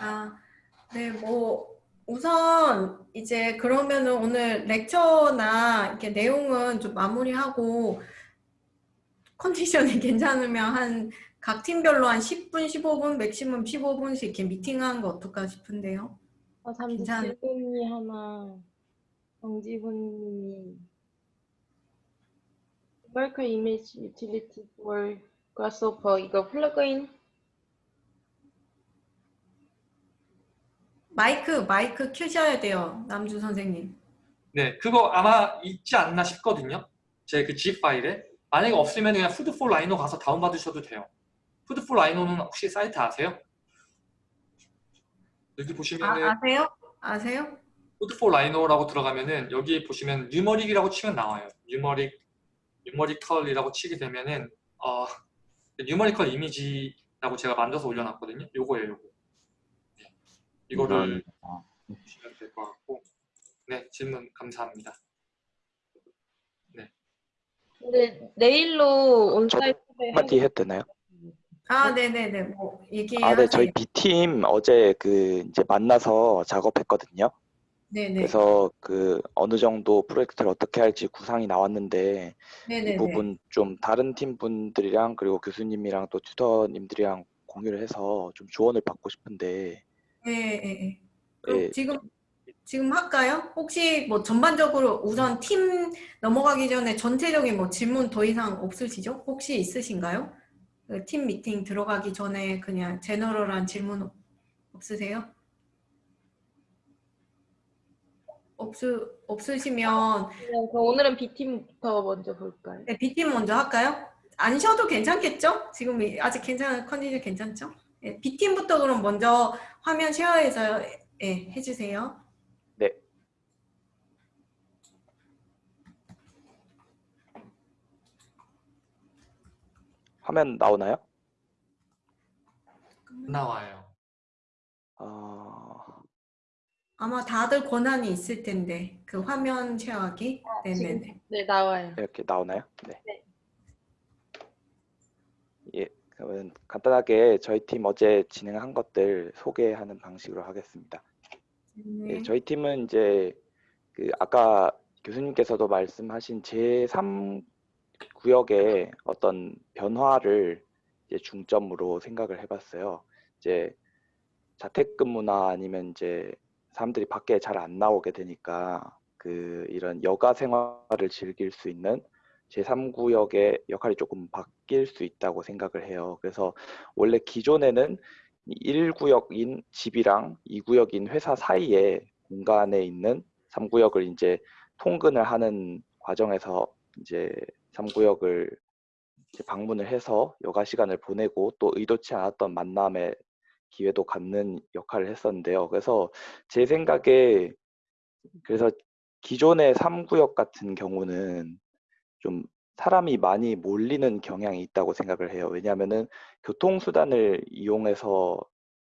아, 네, 뭐 우선 이제 그러면은 오늘 렉처나 이렇게 내용은 좀 마무리하고 컨디션이 괜찮으면 한 각 팀별로 한 10분, 15분, 맥시멈 15분씩 이렇게 미팅하는 거 어떨까 싶은데요. 아, 잠시 괜찮- 질문이 하나. 정지훈님이 Worker Image Utility for Grasshopper 이거 플러그인 마이크, 마이크 켜셔야 돼요. 남주 선생님. 네, 그거 아마 있지 않나 싶거든요. 제 그 zip 파일에. 만약에 없으면 그냥 food4Rhino 가서 다운받으셔도 돼요. food4Rhino는 혹시 사이트 아세요? 여기 아, 보시면은 아세요? 아세요? food4Rhino라고 들어가면은 여기 보시면 numeric이라고 치면 나와요. numeric, 뉴머리컬이라고 치게 되면은 어, 뉴머리컬 이미지라고 제가 만들어서 올려놨거든요. 요거예요, 요거. 네. 이거를 아, 보시면 될 것 같고 네, 질문 감사합니다. 근데 내일로 온사이트 한마디 해도 되나요? 아, 네네네. 뭐, 얘기하세요. 아, 네, 저희 B팀 어제 그 이제 만나서 작업했거든요. 네네. 그래서 그 어느 정도 프로젝트를 어떻게 할지 구상이 나왔는데 이 네네네. 부분 좀 다른 팀 분들이랑 그리고 교수님이랑 또 튜터님들이랑 공유를 해서 좀 조언을 받고 싶은데 예, 예, 예. 그럼 예, 지금 지금 할까요? 혹시 뭐 전반적으로 우선 팀 넘어가기 전에 전체적인 뭐 질문 더 이상 없으시죠? 혹시 있으신가요? 그 팀 미팅 들어가기 전에 그냥 제너럴한 질문 없- 없으세요? 없으 없으시면 그럼 오늘은 B팀부터 먼저 볼까요? 네, B팀 먼저 할까요? 안 쉬어도 괜찮겠죠? 지금 이- 아직 괜찮은 컨디션 괜찮죠? 네, B팀부터 그럼 먼저 화면 쉐어해서 예, 해주세요. 네. 화면 나오나요? 나와요. 어, 아마 다들 권한이 있을 텐데 그 화면 쉐어하기. 지금 네네네. 네 나와요. 이렇게 나오나요? 네. 네. 예, 그러면 간단하게 저희 팀 어제 진행한 것들 소개하는 방식으로 하겠습니다. 네. 예, 저희 팀은 이제 그 아까 교수님께서도 말씀하신 제3 구역의 어떤 변화를 이제 중점으로 생각을 해봤어요. 이제 자택근무나 아니면 이제 사람들이 밖에 잘 안 나오게 되니까 그 이런 여가 생활을 즐길 수 있는 제3구역의 역할이 조금 바뀔 수 있다고 생각을 해요. 그래서 원래 기존에는 1구역인 집이랑 2구역인 회사 사이에 공간에 있는 3구역을 이제 통근을 하는 과정에서 이제 3구역을 이제 방문을 해서 여가 시간을 보내고 또 의도치 않았던 만남의 기회도 갖는 역할을 했었는데요. 그래서 제 생각에 그래서 기존의 3구역 같은 경우는 좀 사람이 많이 몰리는 경향이 있다고 생각을 해요. 왜냐하면은 교통수단을 이용해서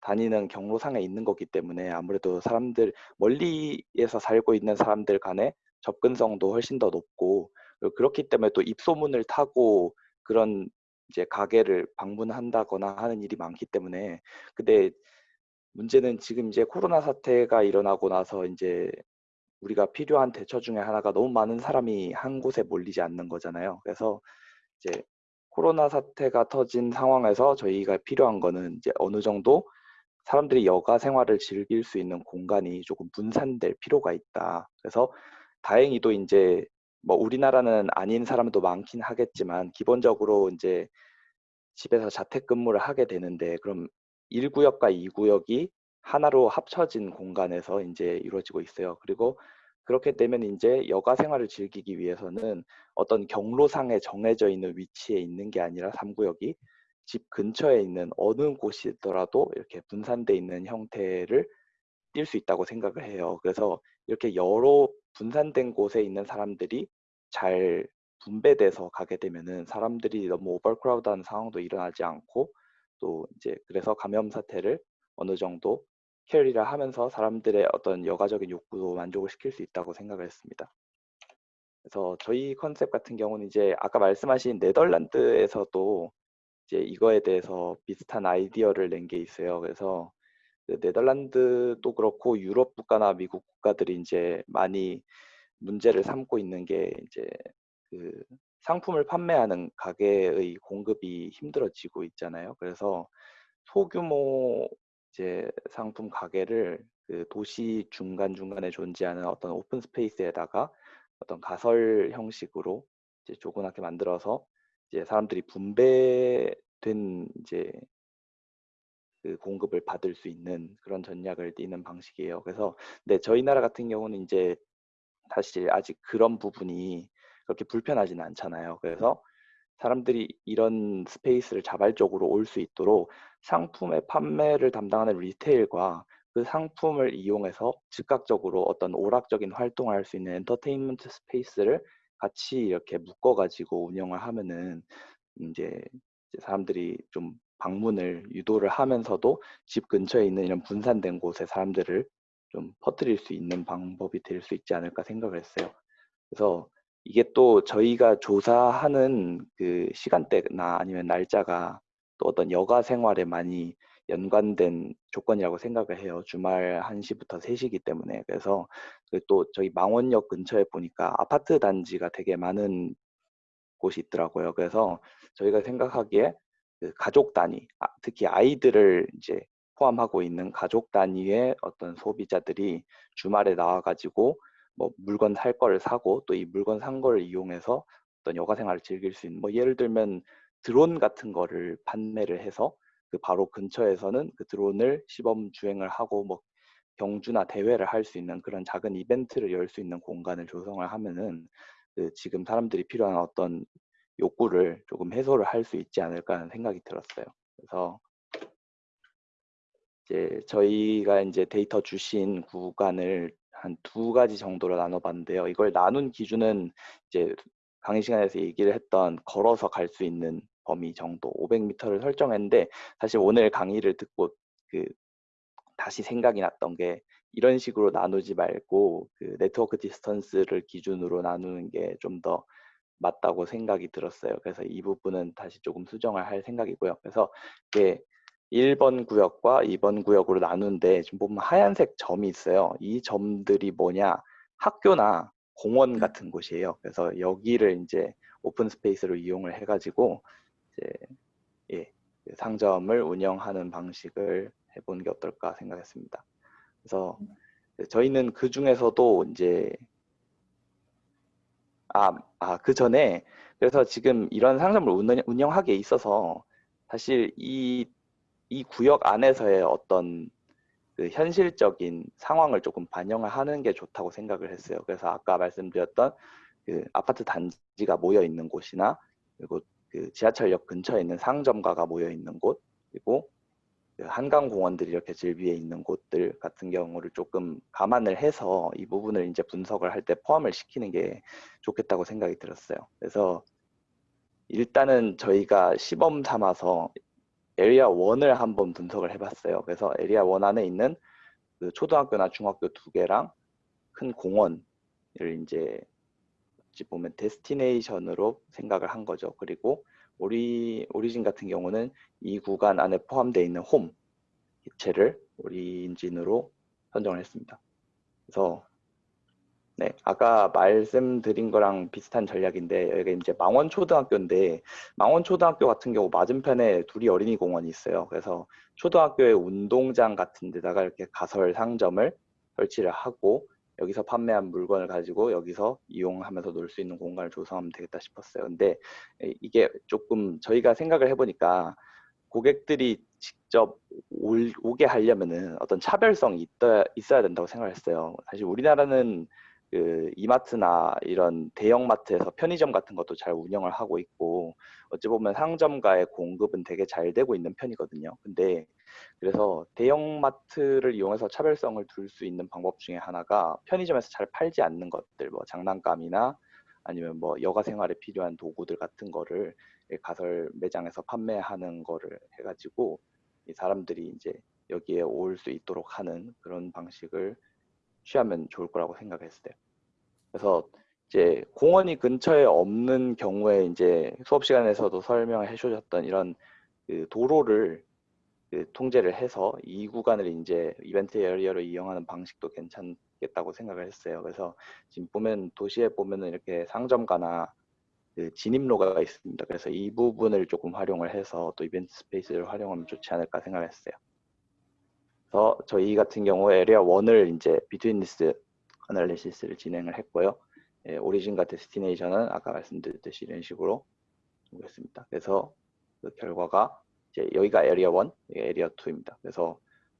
다니는 경로상에 있는 거기 때문에 아무래도 사람들 멀리에서 살고 있는 사람들 간의 접근성도 훨씬 더 높고 그렇기 때문에 또 입소문을 타고 그런 이제 가게를 방문한다거나 하는 일이 많기 때문에 근데 문제는 지금 이제 코로나 사태가 일어나고 나서 이제 우리가 필요한 대처 중에 하나가 너무 많은 사람이 한 곳에 몰리지 않는 거잖아요. 그래서 이제 코로나 사태가 터진 상황에서 저희가 필요한 거는 이제 어느 정도 사람들이 여가 생활을 즐길 수 있는 공간이 조금 분산될 필요가 있다. 그래서 다행히도 이제 뭐 우리나라는 아닌 사람도 많긴 하겠지만 기본적으로 이제 집에서 자택근무를 하게 되는데 그럼 1구역과 2구역이 하나로 합쳐진 공간에서 이제 이루어지고 있어요. 그리고 그렇게 되면 이제 여가 생활을 즐기기 위해서는 어떤 경로상에 정해져 있는 위치에 있는 게 아니라 3구역이 집 근처에 있는 어느 곳이더라도 이렇게 분산돼 있는 형태를 띌 수 있다고 생각을 해요. 그래서 이렇게 여러 분산된 곳에 있는 사람들이 잘 분배돼서 가게 되면은 사람들이 너무 오버크라우드한 상황도 일어나지 않고 또 이제 그래서 감염 사태를 어느 정도 캐리를 하면서 사람들의 어떤 여가적인 욕구도 만족을 시킬 수 있다고 생각을 했습니다. 그래서 저희 컨셉 같은 경우는 이제 아까 말씀하신 네덜란드에서도 이제 이거에 대해서 비슷한 아이디어를 낸 게 있어요. 그래서 그 네덜란드도 그렇고 유럽 국가나 미국 국가들이 이제 많이 문제를 삼고 있는 게 이제 그 상품을 판매하는 가게의 공급이 힘들어지고 있잖아요. 그래서 소규모 이제 상품 가게를 그 도시 중간 중간에 존재하는 어떤 open space에다가 어떤 가설 형식으로 이제 조그맣게 만들어서 이제 사람들이 분배된 이제 그 공급을 받을 수 있는 그런 전략을 띠는 방식이에요. 그래서 근데 저희 나라 같은 경우는 이제 사실 아직 그런 부분이 그렇게 불편하지는 않잖아요. 그래서 사람들이 이런 스페이스를 자발적으로 올 수 있도록 상품의 판매를 담당하는 리테일과 그 상품을 이용해서 즉각적으로 어떤 오락적인 활동을 할 수 있는 엔터테인먼트 스페이스를 같이 이렇게 묶어가지고 운영을 하면은 이제 사람들이 좀 방문을 유도를 하면서도 집 근처에 있는 이런 분산된 곳에 사람들을 좀 퍼뜨릴 수 있는 방법이 될 수 있지 않을까 생각을 했어요. 그래서 이게 또 저희가 조사하는 그 시간대나 아니면 날짜가 또 어떤 여가 생활에 많이 연관된 조건이라고 생각을 해요. 주말 1시부터 3시이기 때문에. 그래서 그또 저희 망원역 근처에 보니까 아파트 단지가 되게 많은 곳이 있더라고요. 그래서 저희가 생각하기에 그 가족 단위, 아, 특히 아이들을 이제 포함하고 있는 가족 단위의 어떤 소비자들이 주말에 나와가지고 뭐 물건 살 거를 사고 또 이 물건 산 거를 이용해서 어떤 여가 생활을 즐길 수 있는 뭐 예를 들면 드론 같은 거를 판매를 해서 그 바로 근처에서는 그 드론을 시범 주행을 하고 뭐 경주나 대회를 할 수 있는 그런 작은 이벤트를 열 수 있는 공간을 조성을 하면은 그 지금 사람들이 필요한 어떤 욕구를 조금 해소를 할 수 있지 않을까 하는 생각이 들었어요. 그래서 이제 저희가 이제 데이터 주신 구간을 한 두 가지 정도로 나눠봤는데요. 이걸 나눈 기준은 이제 강의 시간에서 얘기를 했던 걸어서 갈 수 있는 범위 정도 500m를 설정했는데 사실 오늘 강의를 듣고 그 다시 생각이 났던 게 이런 식으로 나누지 말고 그 network distance를 기준으로 나누는 게 좀 더 맞다고 생각이 들었어요. 그래서 이 부분은 다시 조금 수정을 할 생각이고요. 그래서 이게 1번 구역과 2번 구역으로 나누는데 지금 보면 하얀색 점이 있어요. 이 점들이 뭐냐? 학교나 공원 같은 곳이에요. 그래서 여기를 이제 open space로 이용을 해가지고 이제 예, 그 상점을 운영하는 방식을 해보는 게 어떨까 생각했습니다. 그래서 저희는 그 중에서도 이제 아, 아, 그 전에 그래서 지금 이런 상점을 운영, 운영하기에 있어서 사실 이, 이 구역 안에서의 어떤 그 현실적인 상황을 조금 반영을 하는 게 좋다고 생각을 했어요. 그래서 아까 말씀드렸던 그 아파트 단지가 모여 있는 곳이나 그리고 그 지하철역 근처에 있는 상점가가 모여 있는 곳 그리고 그 한강 공원들이 이렇게 질비해 있는 곳들 같은 경우를 조금 감안을 해서 이 부분을 이제 분석을 할 때 포함을 시키는 게 좋겠다고 생각이 들었어요. 그래서 일단은 저희가 시범 삼아서 area 1을 한번 분석을 해봤어요. 그래서 area 1 안에 있는 그 초등학교나 중학교 두 개랑 큰 공원을 이제 어찌 보면 destination으로 생각을 한 거죠. 그리고 ori, origin 같은 경우는 이 구간 안에 포함되어 있는 홈 개체를 origin으로 선정을 했습니다. 그래서 네, 아까 말씀드린 거랑 비슷한 전략인데 여기가 이제 망원초등학교인데 망원초등학교 같은 경우 맞은편에 둘이 어린이 공원이 있어요. 그래서 초등학교의 운동장 같은 데다가 이렇게 가설 상점을 설치를 하고 여기서 판매한 물건을 가지고 여기서 이용하면서 놀 수 있는 공간을 조성하면 되겠다 싶었어요. 근데 이게 조금 저희가 생각을 해보니까 고객들이 직접 올, 오게 하려면은 어떤 차별성이 있어야 된다고 생각을 했어요. 사실 우리나라는 그 이마트나 이런 대형 마트에서 편의점 같은 것도 잘 운영을 하고 있고 어찌 보면 상점가의 공급은 되게 잘 되고 있는 편이거든요. 근데 그래서 대형 마트를 이용해서 차별성을 둘 수 있는 방법 중에 하나가 편의점에서 잘 팔지 않는 것들, 뭐 장난감이나 아니면 뭐 여가 생활에 필요한 도구들 같은 거를 가설 매장에서 판매하는 거를 해가지고 이 사람들이 이제 여기에 올 수 있도록 하는 그런 방식을 취하면 좋을 거라고 생각했어요. 그래서 이제 공원이 근처에 없는 경우에 이제 수업 시간에서도 설명해 주셨던 이런 그 도로를 그 통제를 해서 이 구간을 이제 이벤트 area로 이용하는 방식도 괜찮겠다고 생각을 했어요. 그래서 지금 보면 도시에 보면은 이렇게 상점가나 그 진입로가 있습니다. 그래서 이 부분을 조금 활용을 해서 또 이벤트 space를 활용하면 좋지 않을까 생각했어요. 그래서 저희 같은 경우 area 1을 이제 betweenness 어널리시스를 진행을 했고요. 예, 오리진과 데스티네이션은 아까 말씀드렸듯이 이런 식으로 했습니다. 그래서 그 결과가 이제 여기가 에리어 1, 여기가 에리어 2입니다. 그래서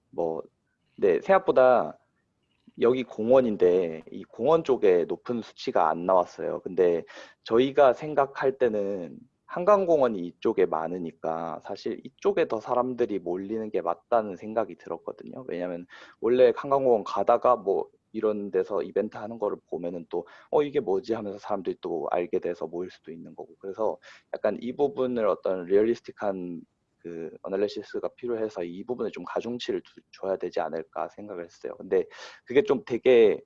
뭐 네, 생각보다 여기 공원인데 이 공원 쪽에 높은 수치가 안 나왔어요. 근데 저희가 생각할 때는 한강공원이 이쪽에 많으니까 사실 이쪽에 더 사람들이 몰리는 게 맞다는 생각이 들었거든요. 왜냐면 원래 한강공원 가다가 뭐 이런 데서 이벤트 하는 거를 보면은 또 어 이게 뭐지 하면서 사람들이 또 알게 돼서 모일 수도 있는 거고 그래서 약간 이 부분을 어떤 realistic한 그 analysis가 필요해서 이 부분에 좀 가중치를 두- 줘야 되지 않을까 생각을 했어요. 근데 그게 좀 되게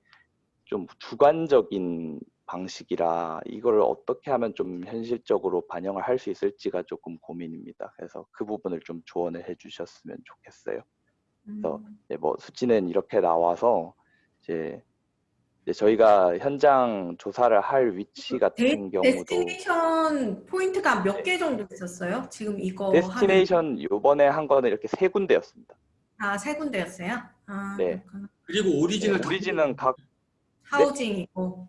좀 주관적인 방식이라 이거를 어떻게 하면 좀 현실적으로 반영을 할 수 있을지가 조금 고민입니다. 그래서 그 부분을 좀 조언을 해주셨으면 좋겠어요. 그래서 음. 네, 뭐 수치는 이렇게 나와서 이제, 저희가 현장 조사를 할 위치 같은 경우도 destination 포인트가 몇 네. 개 정도 있었어요? 지금 이거 destination 요번에 한 거는 이렇게 세 군데였습니다. 아 세 군데였어요? 아, 네. 그렇구나. 그리고 origin을 다- origin은 각 housing이고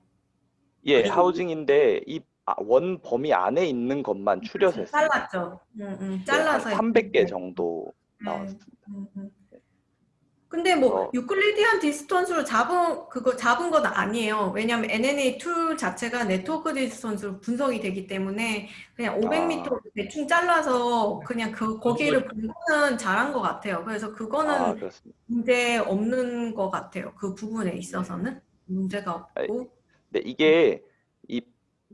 예, 그리고- housing인데 이 아, 원 범위 안에 있는 것만 추려서. 잘랐죠. 음, 음, 네, 잘라서 한 300개 했는데. 정도 네. 나왔습니다. 음, 음. 근데 뭐 어. Euclidean distance로 잡은 그거 잡은 건 아니에요. 왜냐하면 UNA tool 자체가 네트워크 distance로 분석이 되기 때문에 그냥 500m 아. 대충 잘라서 그냥 그 거기를 본 거는 잘한 것 같아요. 그래서 그거는 아. 문제 없는 것 같아요. 그 부분에 있어서는 문제가 없고. 네, 이게 이,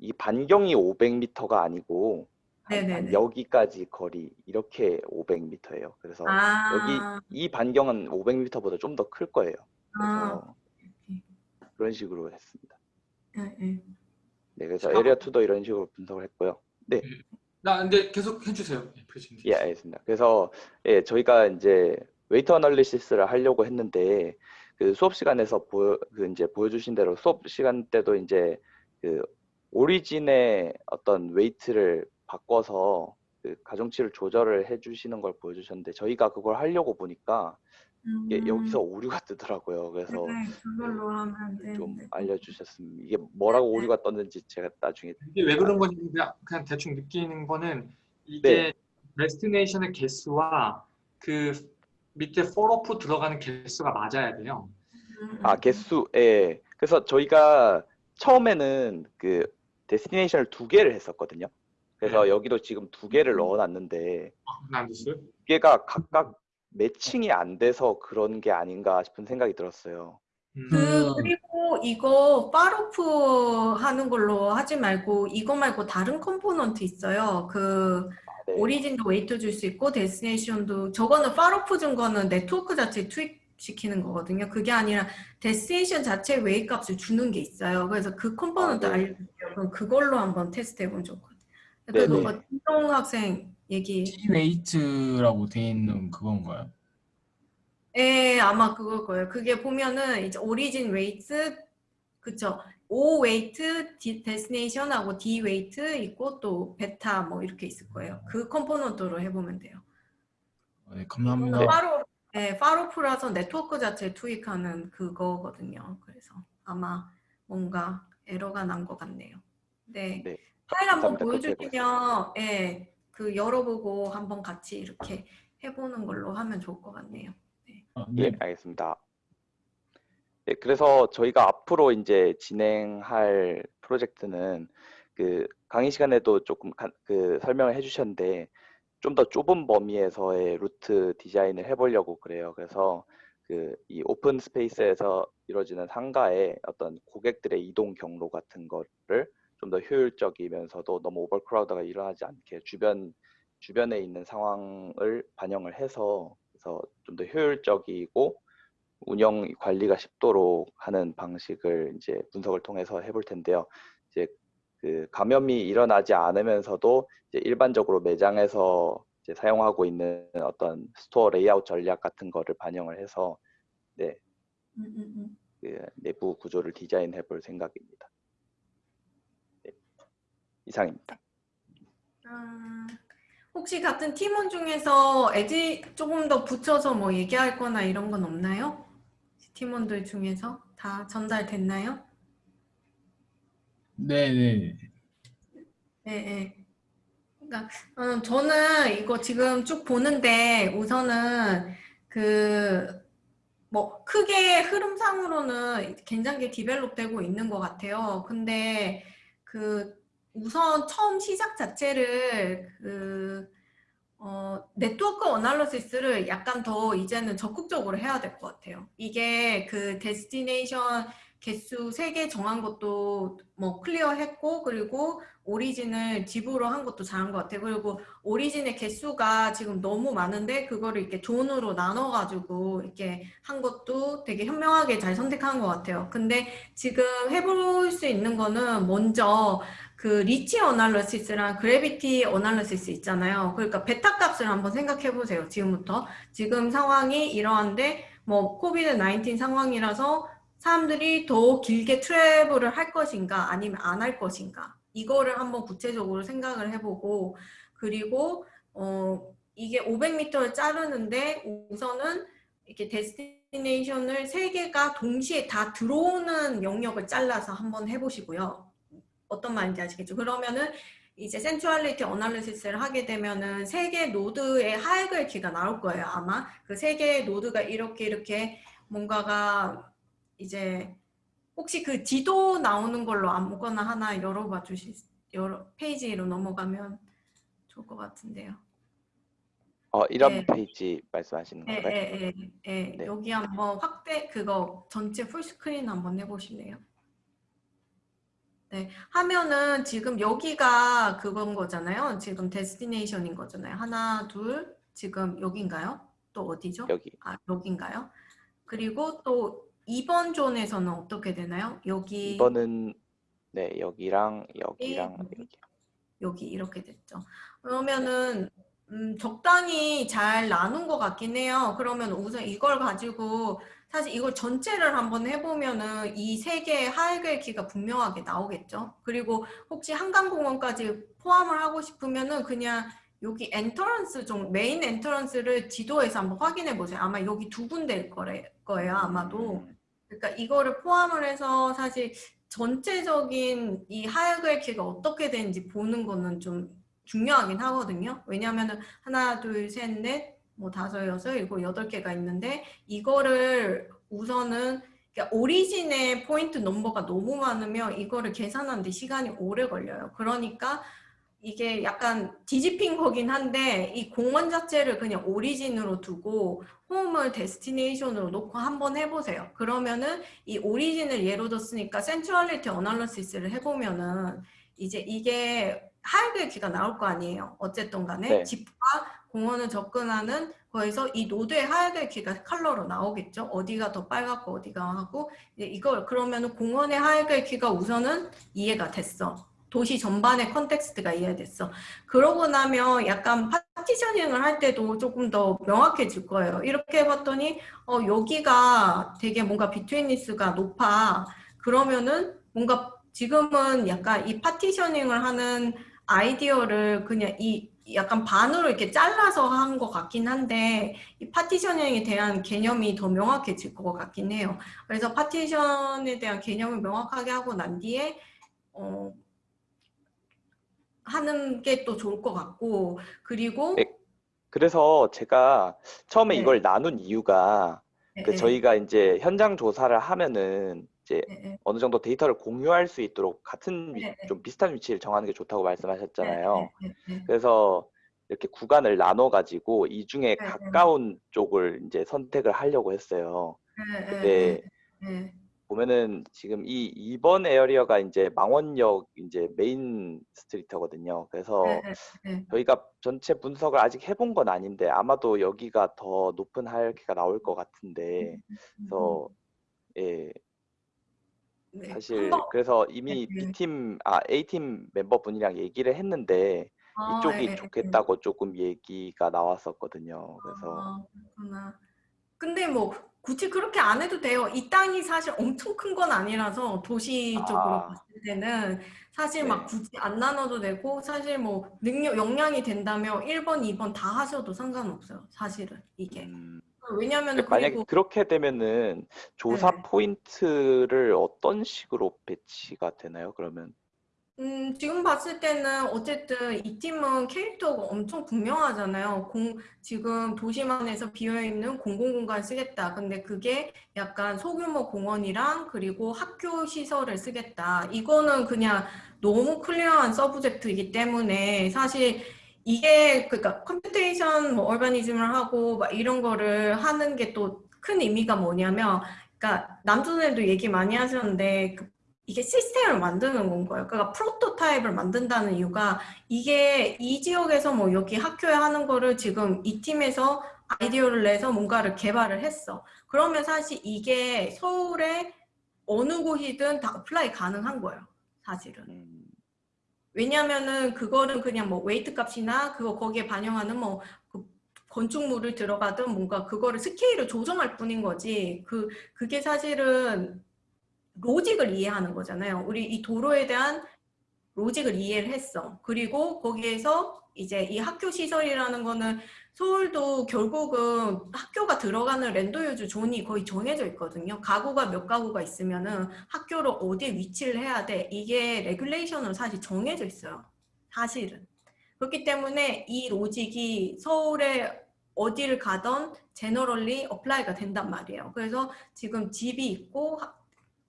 이 반경이 500m가 아니고 한-. 여기까지 거리 이렇게 500m예요. 그래서 아, 이 반경은 500m보다 좀 더 클 거예요. 아, 그래서 그런 식으로 했습니다. 예, 예. 네, 그래서 아. area 2도 이런 식으로 분석을 했고요. 나 근데 계속 해주세요. 예. 예, 알겠습니다. 그래서 예, 저희가 이제 weight analysis를 하려고 했는데 그 수업 시간에서 보여 그 이제 보여주신 대로 수업 시간 때도 이제 그 origin의 어떤 weight를 바꿔서 그 가중치를 조절을 해주시는 걸 보여주셨는데 저희가 그걸 하려고 보니까 이게 음, 여기서 오류가 뜨더라고요. 그래서 네, 그걸로 하면 좀 되는데. 알려주셨으면 이게 뭐라고 네. 오류가 떴는지 제가 나중에 이게 왜 그런 건지 그냥, 그냥 대충 느끼는 거는 이게 destination의 개수와 그 밑에 falloff 들어가는 개수가 맞아야 돼요. 음, 아 음. 개수 예 그래서 저희가 처음에는 그 destination을 두 개를 했었거든요. 그래서 네. 여기도 지금 두 개를 음. 넣어놨는데 아? 두 개가 각각 matching이 안 돼서 그런 게 아닌가 싶은 생각이 들었어요. 음. 그 그리고 이거 falloff 하는 걸로 하지 말고 이거 말고 다른 component 있어요. 그 네. origin도 weight 줄 수 있고 destination도 저거는 falloff 준 거는 네트워크 자체 투입시키는 거거든요. 그게 아니라 destination 자체 weight 값을 주는 게 있어요. 그래서 그 component 아, 네. 알려주세요. 그럼 그걸로 한번 테스트 것 같아요. 그. 뭐 김동 학생 얘기. weight라고 돼 있는 그건가요? 예, 아마 그걸 거예요. 그게 보면은 이제 origin weight, 그쵸? O weight, 데스티네이션하고 D 웨이트 있고 또 베타 뭐 이렇게 있을 거예요. 그 component로 해보면 돼요. 네, 감사합니다. 파로, 예, 파로프라서 네트워크 자체 투입하는 그거거든요. 그래서 아마 뭔가 에러가 난 것 같네요. 네. 네. 파일 한번 보여주시면, 예, 그 열어보고 한번 같이 이렇게 해보는 걸로 하면 좋을 것 같네요. 아, 예, 네. 알겠습니다. 네, 그래서 저희가 앞으로 이제 진행할 프로젝트는 그 강의 시간에도 조금 가- 그 설명을 해주셨는데 좀 더 좁은 범위에서의 루트 디자인을 해보려고 그래요. 그래서 그 이 open space에서 이루어지는 상가의 어떤 고객들의 이동 경로 같은 거를 좀 더 효율적이면서도 너무 overcrowd가 일어나지 않게 주변 주변에 있는 상황을 반영을 해서 그래서 좀 더 효율적이고 운영 관리가 쉽도록 하는 방식을 이제 분석을 통해서 해볼 텐데요. 이제 그 감염이 일어나지 않으면서도 이제 일반적으로 매장에서 이제 사용하고 있는 어떤 store 레이아웃 전략 같은 거를 반영을 해서 네, 음, 음, 음. 그 내부 구조를 디자인해 볼 생각입니다. 네, 이상입니다. 아, 혹시 같은 팀원 중에서 add 조금 더 붙여서 뭐 얘기할 거나 이런 건 없나요? 팀원들 중에서 다 전달됐나요? 네네. 네, 네. 그러니까 어, 저는 이거 지금 쭉 보는데 우선은 그 뭐 크게 흐름상으로는 괜찮게 develop 되고 있는 것 같아요. 근데 그 우선 처음 시작 자체를 그 어, 네트워크 analysis를 약간 더 이제는 적극적으로 해야 될 것 같아요. 이게 그 destination 개수 3개 정한 것도 뭐 clear했고 그리고 origin을 집으로 한 것도 잘한 것 같아요. 그리고 origin의 개수가 지금 너무 많은데 그거를 이렇게 zone으로 나눠가지고 이렇게 한 것도 되게 현명하게 잘 선택한 것 같아요. 근데 지금 해볼 수 있는 거는 먼저 그 reach analysis랑 gravity analysis 있잖아요. 그러니까 베타 값을 한번 생각해 보세요. 지금부터. 지금 상황이 이러한데 뭐 COVID 19 상황이라서 사람들이 더 길게 travel을 할 것인가 아니면 안 할 것인가 이거를 한번 구체적으로 생각을 해보고 그리고 어 이게 500m를 자르는데 우선은 이렇게 destination을 세 개가 동시에 다 들어오는 영역을 잘라서 한번 해보시고요. 어떤 말인지 아시겠죠? 그러면은 이제 centrality analysis를 하게 되면은 세 개 노드의 하이글 키가 나올 거예요 아마 그 세 개의 노드가 이렇게 이렇게 뭔가가 이제 혹시 그 지도 나오는 걸로 아무거나 하나 열어봐 주실 여러 페이지로 넘어가면 좋을 것 같은데요. 어, 이런 네. 페이지 말씀하시는 예, 건가요? 예, 예, 예. 네. 여기 한번 확대 그거 전체 full screen 한번 해보실래요? 네, 하면은 지금 여기가 그건 거잖아요. 지금 destination인 거잖아요. 하나, 둘, 지금 여긴가요? 또 어디죠? 여기 아, 여긴가요? 그리고 또 2번 존에서는 어떻게 되나요? 여기, 2번은 네 여기랑 여기랑 여기. 여기 여기 이렇게 됐죠. 그러면은 음, 적당히 잘 나눈 것 같긴 해요. 그러면 우선 이걸 가지고 사실 이걸 전체를 한번 해보면은 이 세 개의 하이글키가 분명하게 나오겠죠. 그리고 혹시 한강공원까지 포함을 하고 싶으면은 그냥 여기 entrance 종 main entrance를 지도에서 한번 확인해 보세요. 아마 여기 두 군데일 거래, 거예요. 아마도. 음, 그러니까 이거를 포함을 해서 사실 전체적인 이 하이글키가 어떻게 되는지 보는 거는 좀 중요하긴 하거든요. 왜냐하면은 하나, 둘, 셋, 넷, 뭐 다섯, 여섯, 일곱, 여덟 개가 있는데 이거를 우선은 그러니까 origin의 포인트 넘버가 너무 많으면 이거를 계산하는데 시간이 오래 걸려요. 그러니까 이게 약간 뒤집힌 거긴 한데 이 공원 자체를 그냥 origin으로 두고 home을 destination으로 놓고 한번 해보세요. 그러면은 이 origin을 예로 뒀으니까 centrality analysis를 해보면은 이제 이게 하이글키가 나올 거 아니에요. 어쨌든 간에 네. 집과 공원을 접근하는 거에서 이 노드의 하이글키가 컬러로 나오겠죠. 어디가 더 빨갛고 어디가 하고 이제 이걸 그러면은 공원의 하이글키가 우선은 이해가 됐어. 도시 전반의 context가 이해됐어. 그러고 나면 약간 partitioning을 할 때도 조금 더 명확해질 거예요. 이렇게 해봤더니 어, 여기가 되게 뭔가 betweenness가 높아. 그러면은 뭔가 지금은 약간 이 partitioning을 하는 아이디어를 그냥 이 약간 반으로 이렇게 잘라서 한 것 같긴 한데 이 partitioning에 대한 개념이 더 명확해질 것 같긴 해요. 그래서 파티션에 대한 개념을 명확하게 하고 난 뒤에 어, 하는 게 또 좋을 것 같고 그리고 네, 그래서 제가 처음에 네. 이걸 나눈 이유가 네, 그 네, 저희가 이제 현장 조사를 하면은 이제 네, 네, 어느 정도 데이터를 공유할 수 있도록 같은 위- 네, 네. 좀 비슷한 위치를 정하는 게 좋다고 말씀하셨잖아요. 네, 네, 네, 그래서 이렇게 구간을 나눠 가지고 이 중에 네, 네. 가까운 쪽을 이제 선택을 하려고 했어요. 네, 근데. 보면은 지금 이 2번 area가 이제 망원역 이제 main street거든요. 그래서. 저희가 전체 분석을 아직 해본 건 아닌데 아마도 여기가 더 높은 하이어키가 나올 것 같은데 그래서 예 네, 사실 그래서 이미 네, 네. B팀 아 A팀 멤버분이랑 얘기를 했는데 아, 이쪽이 예, 예, 예. 좋겠다고 조금 얘기가 나왔었거든요. 그래서 아, 그렇구나. 근데 뭐 굳이 그렇게 안 해도 돼요. 이 땅이 사실 엄청 큰 건 아니라서 도시 쪽으로 아. 봤을 때는 사실 막 네. 굳이 안 나눠도 되고 사실 뭐 능력 역량이 된다면 1번, 2번 다 하셔도 상관없어요. 사실은 이게. 음, 왜냐면 근데 만약에 그리고 그렇게 되면은 조사 네. 포인트를 어떤 식으로 배치가 되나요? 그러면 음, 지금 봤을 때는 어쨌든 이 팀은 캐릭터가 엄청 분명하잖아요. 공, 지금 도시만에서 비어있는 공공공간 쓰겠다. 근데 그게 약간 소규모 공원이랑 그리고 학교 시설을 쓰겠다. 이거는 그냥 너무 clear한 subject이기 때문에 사실 이게 그러니까 computation 뭐 urbanism을 하고 막 이런 거를 하는 게 또 큰 의미가 뭐냐면 그러니까 남준에도 얘기 많이 하셨는데 그 이게 시스템을 만드는 건 거예요. 그러니까 프로토타입을 만든다는 이유가 이게 이 지역에서 뭐 여기 학교에 하는 거를 지금 이 팀에서 아이디어를 내서 뭔가를 개발을 했어. 그러면 사실 이게 서울에 어느 곳이든 다 apply 가능한 거예요. 사실은. 음, 왜냐면은 그거는 그냥 뭐 weight 값이나 그거 거기에 반영하는 뭐 그 건축물을 들어가든 뭔가 그거를 스케일을 조정할 뿐인 거지. 그 그게 사실은 로직을 이해하는 거잖아요. 우리 이 도로에 대한 로직을 이해를 했어. 그리고 거기에서 이제 이 학교 시설이라는 거는 서울도 결국은 학교가 들어가는 land use zone이 거의 정해져 있거든요. 가구가 몇 가구가 있으면 은 학교를 어디에 위치를 해야 돼. 이게 regulation으로 사실 정해져 있어요. 사실은. 그렇기 때문에 이 로직이 서울에 어디를 가던 generally apply가 된단 말이에요. 그래서 지금 집이 있고 하-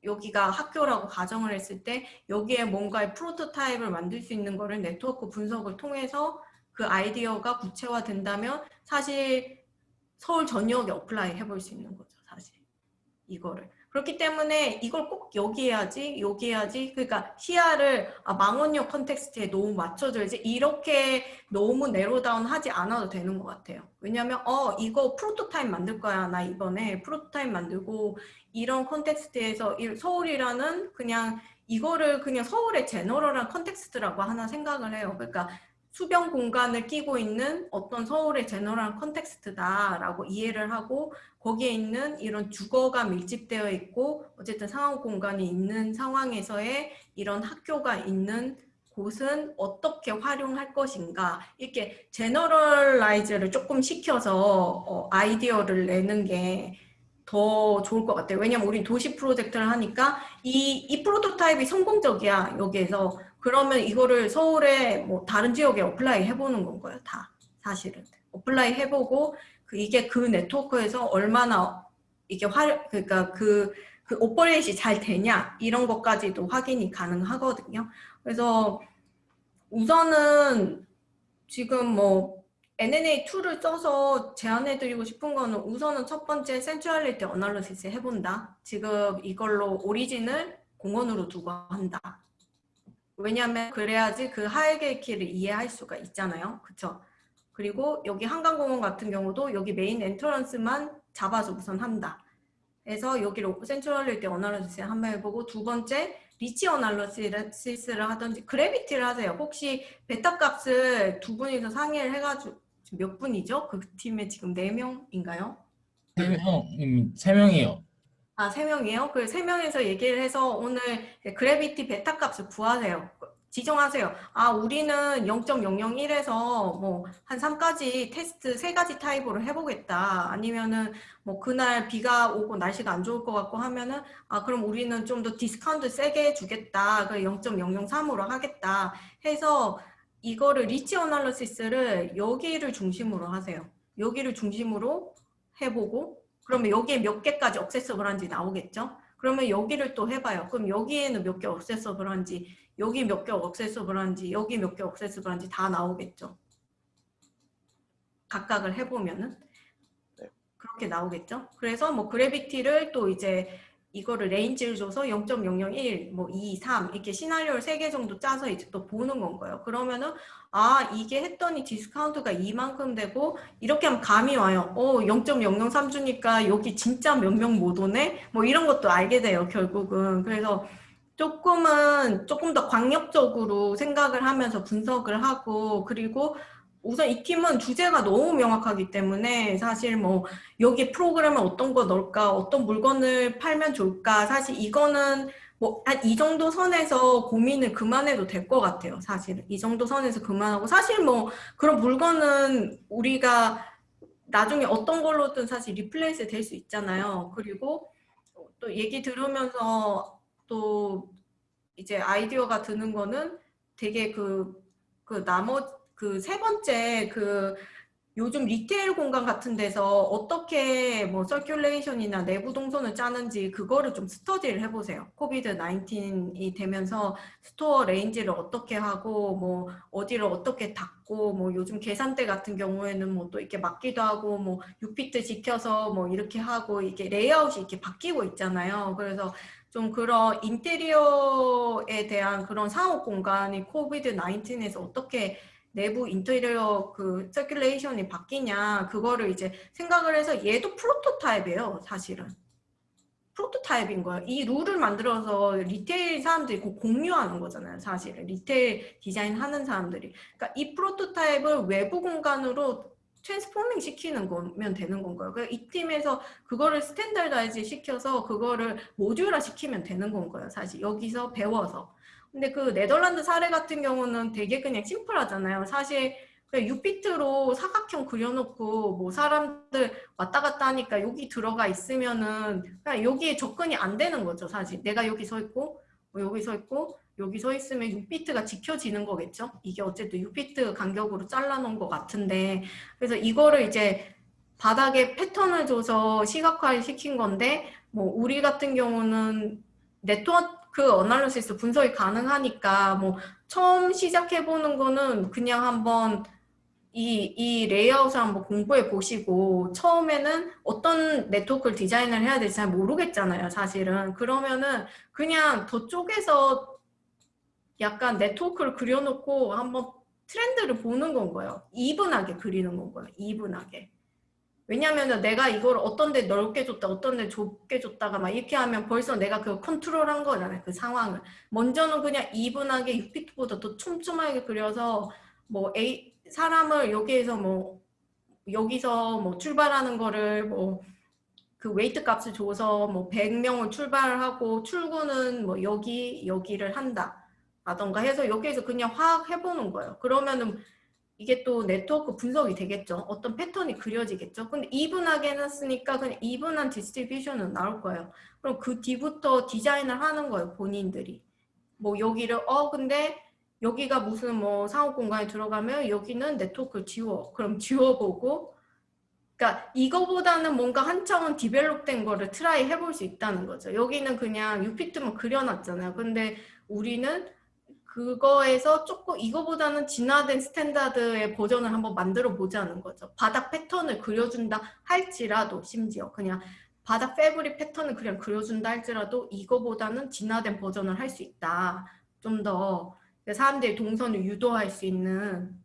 여기가 학교라고 가정을 했을 때 여기에 뭔가의 프로토타입을 만들 수 있는 거를 네트워크 분석을 통해서 그 아이디어가 구체화된다면 사실 서울 전역에 apply 해볼 수 있는 거죠 사실. 이거를. 그렇기 때문에 이걸 꼭 여기 해야지 여기 해야지 그러니까 시야를 아, 망원역 context에 너무 맞춰줘야지 이렇게 너무 narrow down 하지 않아도 되는 것 같아요. 왜냐면 어 이거 프로토타입 만들 거야 나 이번에 프로토타입 만들고 이런 context에서 이- 서울이라는 그냥 이거를 그냥 서울의 general한 context라고 하나 생각을 해요. 그러니까 수변 공간을 끼고 있는 어떤 서울의 general한 context다라고 이해를 하고 거기에 있는 이런 주거가 밀집되어 있고 어쨌든 상업 공간이 있는 상황에서의 이런 학교가 있는 곳은 어떻게 활용할 것인가 이렇게 generalize를 조금 시켜서 어, 아이디어를 내는 게 더 좋을 것 같아요. 왜냐면 우리 도시 프로젝트를 하니까 이, 이 프로토타입이 성공적이야, 여기에서. 그러면 이거를 서울에 뭐 다른 지역에 apply 해보는 건 거예요, 다. 사실은. apply 해보고, 그 이게 그 네트워크에서 얼마나 이게 활, 그러니까 그, 그 operation이 잘 되냐, 이런 것까지도 확인이 가능하거든요. 그래서 우선은 지금 뭐 NNA2를 써서 제안해드리고 싶은 거는 우선은 첫 번째 centrality analysis 해본다. 지금 이걸로 origin을 공원으로 두고 한다. 왜냐하면 그래야지 그 하이게키를 이해할 수가 있잖아요. 그쵸? 그리고 여기 한강공원 같은 경우도 여기 main entrance만 잡아서 우선 한다. 그래서 여기를 centrality analysis 한번 해보고 두 번째 reach analysis를 하든지 gravity를 하세요. 혹시 베타 값을 두 분이서 상의를 해가지고 몇 분이죠? 그 팀에 지금 네 명인가요? 세 명, 음, 세 명이요. 아, 세 명이에요? 그 세 명에서 얘기를 해서 오늘 gravity 베타 값을 구하세요. 지정하세요. 아, 우리는 0.001에서 뭐 한 3까지 테스트 세 가지 타입으로 해보겠다. 아니면은 뭐 그날 비가 오고 날씨가 안 좋을 것 같고 하면은 아, 그럼 우리는 좀 더 discount 세게 해주겠다. 그 0.003으로 하겠다. 해서 이거를 reach analysis를 여기를 중심으로 하세요. 여기를 중심으로 해보고 그러면 여기에 몇 개까지 accessible한지 나오겠죠? 그러면 여기를 또 해봐요. 그럼 여기에는 몇 개 accessible한지 여기 몇 개 accessible한지 여기 몇 개 accessible한지 다 나오겠죠? 각각을 해보면은 네. 그렇게 나오겠죠? 그래서 뭐 gravity를 또 이제 이거를 range를 줘서 0.001, 뭐 2, 3 이렇게 시나리오를 3개 정도 짜서 이제 또 보는 건 거예요. 그러면은 아 이게 했더니 디스카운트가 이만큼 되고 이렇게 하면 감이 와요. 어 0.003 주니까 여기 진짜 몇 명 못 오네? 뭐 이런 것도 알게 돼요 결국은. 그래서 조금은 조금 더 광역적으로 생각을 하면서 분석을 하고 그리고 우선 이 팀은 주제가 너무 명확하기 때문에 사실 뭐 여기 프로그램에 어떤 거 넣을까 어떤 물건을 팔면 좋을까 사실 이거는 뭐 한 이 정도 선에서 고민을 그만해도 될 것 같아요 사실은 이 정도 선에서 그만하고 사실 뭐 그런 물건은 우리가 나중에 어떤 걸로든 사실 replace 될 수 있잖아요. 그리고 또 얘기 들으면서 또 이제 아이디어가 드는 거는 되게 그, 그 나머, 그 세 번째 그 요즘 retail 공간 같은 데서 어떻게 뭐 circulation이나 내부 동선을 짜는지 그거를 좀 study를 해보세요. COVID 19이 되면서 store arrange를 어떻게 하고 뭐 어디를 어떻게 닫고 뭐 요즘 계산대 같은 경우에는 뭐 또 이렇게 막기도 하고 뭐 6피트 지켜서 뭐 이렇게 하고 이게 레이아웃이 이렇게 바뀌고 있잖아요. 그래서 좀 그런 인테리어에 대한 그런 상업 공간이 COVID 19에서 어떻게 내부 인테리어 그 circulation이 바뀌냐 그거를 이제 생각을 해서 얘도 prototype이에요 사실은. prototype인 거예요 이 룰을 만들어서 retail 사람들이 꼭 공유하는 거잖아요 사실은. retail 디자인 하는 사람들이. 그러니까 이 prototype을 외부 공간으로 transforming 시키는 거면 되는 건가요? 그러니까 이 팀에서 그거를 standardize 시켜서 그거를 모듈화 시키면 되는 건가요? 사실 여기서 배워서 근데 그 네덜란드 사례 같은 경우는 되게 그냥 심플하잖아요. 사실 6피트로 사각형 그려놓고 뭐 사람들 왔다 갔다 하니까 여기 들어가 있으면은 그냥 여기에 접근이 안 되는 거죠. 사실 내가 여기 서 있고 뭐 여기 서 있고 여기 서 있으면 6피트가 지켜지는 거겠죠. 이게 어쨌든 6피트 간격으로 잘라놓은 것 같은데 그래서 이거를 이제 바닥에 패턴을 줘서 시각화 시킨 건데 뭐 우리 같은 경우는 네트워크 그 analysis 분석이 가능하니까 뭐 처음 시작해 보는 거는 그냥 한번 이, 이 레이아웃을 한번 공부해 보시고 처음에는 어떤 네트워크를 디자인을 해야 될지 잘 모르겠잖아요 사실은 그러면은 그냥 저쪽에서 약간 네트워크를 그려놓고 한번 트렌드를 보는 건 거예요. 이분하게 그리는 건 거예요. 이분하게. 왜냐하면 내가 이걸 어떤 데 넓게 줬다 어떤 데 좁게 줬다가 막 이렇게 하면 벌써 내가 그걸 컨트롤한 거잖아요 그 상황을. 먼저는 그냥 이분하게 6피트보다 더 촘촘하게 그려서 뭐 A 사람을 여기에서 뭐 여기서 뭐 출발하는 거를 뭐 그 weight 값을 줘서 뭐 100명을 출발하고 출근은 뭐 여기 여기를 한다 라던가 해서 여기에서 그냥 파악 해보는 거예요 그러면은 이게 또 네트워크 분석이 되겠죠. 어떤 패턴이 그려지겠죠. 근데 even하게 해놨으니까 그냥 even한 distribution은 나올 거예요. 그럼 그 뒤부터 디자인을 하는 거예요. 본인들이. 뭐 여기를 어 근데 여기가 무슨 뭐 상업 공간에 들어가면 여기는 네트워크를 지워. 그럼 지워보고 그러니까 이거보다는 뭔가 한층은 develop된 거를 try 해볼 수 있다는 거죠. 여기는 그냥 6피트만 그려놨잖아요. 근데 우리는 그거에서 조금 이거보다는 진화된 standard의 버전을 한번 만들어 보자는 거죠. 바닥 패턴을 그려준다 할지라도 심지어 그냥 바닥 fabric 패턴을 그냥 그려준다 할지라도 이거보다는 진화된 버전을 할 수 있다. 좀 더 사람들이 동선을 유도할 수 있는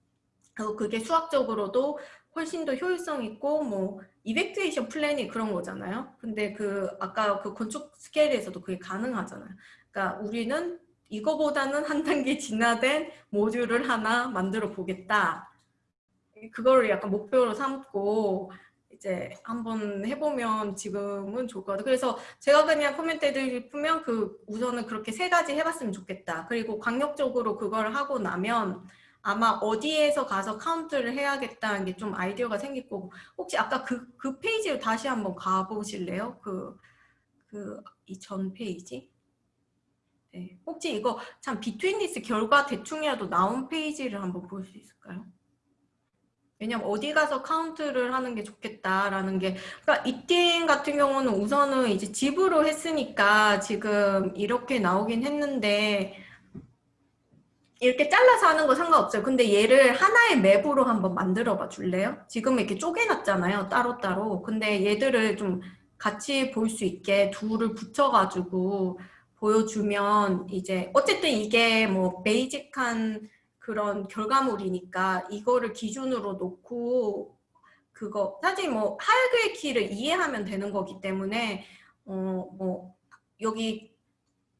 그리고 그게 수학적으로도 훨씬 더 효율성 있고 뭐 이베큐에이션 플랜이 그런 거잖아요. 근데 그 아까 그 건축 스케일에서도 그게 가능하잖아요. 그러니까 우리는 이거보다는 한 단계 진화된 모듈을 하나 만들어 보겠다. 그거를 약간 목표로 삼고 이제 한번 해보면 지금은 좋을 것 같아요. 그래서 제가 그냥 코멘트 드리면 그 우선은 그렇게 세 가지 해봤으면 좋겠다. 그리고 강력적으로 그걸 하고 나면 아마 어디에서 가서 카운트를 해야겠다는 게 좀 아이디어가 생길 거고 혹시 아까 그, 그 페이지로 다시 한번 가보실래요? 그, 그, 이 전 페이지? 네. 혹시 이거 참 betweenness 결과 대충이라도 나온 페이지를 한번 볼 수 있을까요? 왜냐면 어디 가서 카운트를 하는 게 좋겠다라는 게 그러니까 이 팀 같은 경우는 우선은 이제 집으로 했으니까 지금 이렇게 나오긴 했는데 이렇게 잘라서 하는 거 상관없어요. 근데 얘를 하나의 맵으로 한번 만들어 봐 줄래요? 지금 이렇게 쪼개놨잖아요. 따로따로. 근데 얘들을 좀 같이 볼 수 있게 둘을 붙여가지고 보여주면 이제 어쨌든 이게 뭐 베이직한 그런 결과물이니까 이거를 기준으로 놓고 그거 사실 뭐 하이그의 키를 이해하면 되는 거기 때문에 어 뭐 여기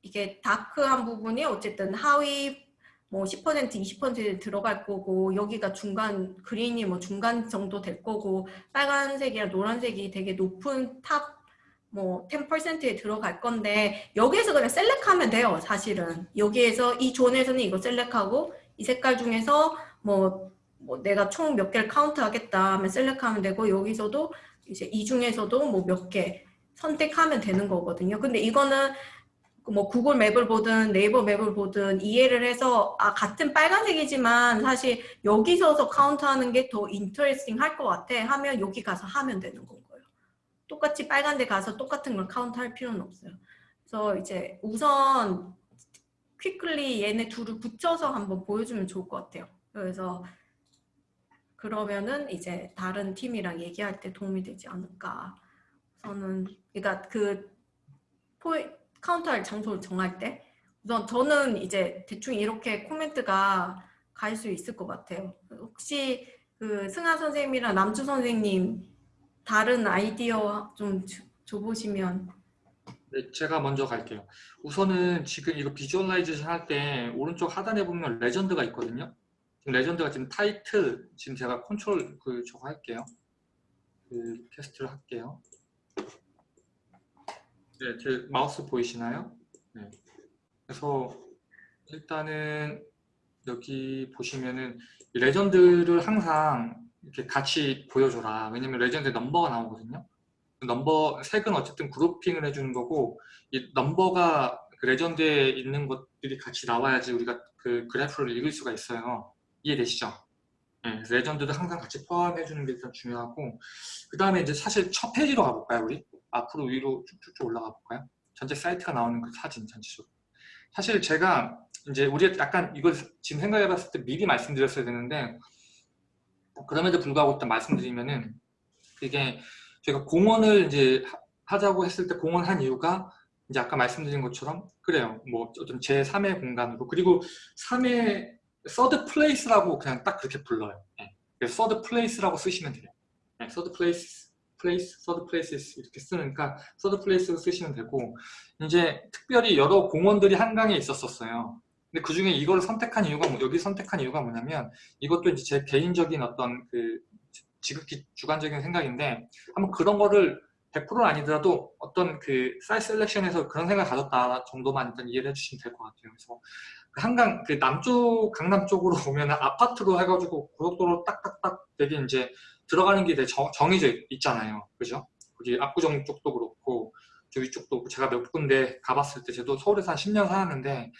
이게 dark한 부분이 어쨌든 하위 뭐10% 20% 들어갈 거고 여기가 중간 green이 뭐 중간 정도 될 거고 빨간색이랑 노란색이 되게 높은 top 뭐 10%에 들어갈 건데 여기에서 그냥 select하면 돼요 사실은. 여기에서 이 존에서는 이거 select하고 이 색깔 중에서 뭐, 뭐 내가 총 몇 개를 카운트 하겠다 하면 select하면 되고 여기서도 이제 이 중에서도 뭐 몇 개 선택하면 되는 거거든요. 근데 이거는 뭐 구글 맵을 보든 네이버 맵을 보든 이해를 해서 아 같은 빨간색이지만 사실 여기 서서 카운트하는 게 더 interesting 할 것 같아. 하면 여기 가서 하면 되는 건 거예요. 똑같이 빨간 데 가서 똑같은 걸 카운트 할 필요는 없어요. 그래서 이제 우선 quickly 얘네 둘을 붙여서 한번 보여주면 좋을 것 같아요. 그래서 그러면은 이제 다른 팀이랑 얘기할 때 도움이 되지 않을까. 저는 그러니까 그 포이, 카운트할 장소를 정할 때 우선 저는 이제 대충 이렇게 코멘트가 갈 수 있을 것 같아요. 혹시 그 승하 선생님이랑 남주 선생님 다른 아이디어 좀 줘- 줘보시면 네, 제가 먼저 갈게요. 우선은 지금 이거 visualization 할 때 오른쪽 하단에 보면 legend가 있거든요. 지금 legend가 지금 타이틀, 지금 제가 컨트롤 그 저거 할게요. 그 테스트를 할게요. 네, 제 마우스 보이시나요? 네. 그래서 일단은 여기 보시면은 이 legend를 항상 이렇게 같이 보여줘라. 왜냐면 레전드 넘버가 나오거든요. 그 넘버 색은 어쨌든 grouping을 해주는 거고 이 넘버가 그 legend에 있는 것들이 같이 나와야지 우리가 그 그래프를 읽을 수가 있어요. 이해되시죠? 네, legend도 항상 같이 포함해 주는 게 일단 중요하고 그 다음에 이제 사실 첫 페이지로 가볼까요 우리? 앞으로 위로 쭉쭉쭉 올라가 볼까요? 전체 사이트가 나오는 그 사진 전체적으로 사실 제가 이제 우리 약간 이걸 지금 생각해 봤을 때 미리 말씀드렸어야 되는데 그럼에도 불구하고 일단 말씀드리면은 이게 제가 공원을 이제 하- 하자고 했을 때 공원 한 이유가 이제 아까 말씀드린 것처럼 그래요. 뭐 어떤 제3의 공간으로 그리고 3의 third place라고 그냥 딱 그렇게 불러요. 예. third place라고 쓰시면 돼요. 예, third place place third place 이렇게 쓰니까 third place로 쓰시면 되고 이제 특별히 여러 공원들이 한강에 있었었어요. 근데 그 중에 이걸 선택한 이유가 뭐- 여기 선택한 이유가 뭐냐면 이것도 이제 제 개인적인 어떤 그 지극히 주관적인 생각인데 한번 그런 거를 100%는 아니더라도 어떤 그 사이즈 셀렉션에서 그런 생각을 가졌다 정도만 일단 이해를 해주시면 될 것 같아요. 그래서 그 한강 그 남쪽 강남 쪽으로 오면 아파트로 해가지고 고속도로 딱딱딱 되게 이제 들어가는 길에 정, 정해져 있잖아요. 그죠? 거기 압구정 쪽도 그렇고 저 위쪽도 제가 몇 군데 가봤을 때 저도 서울에서 한 10년 살았는데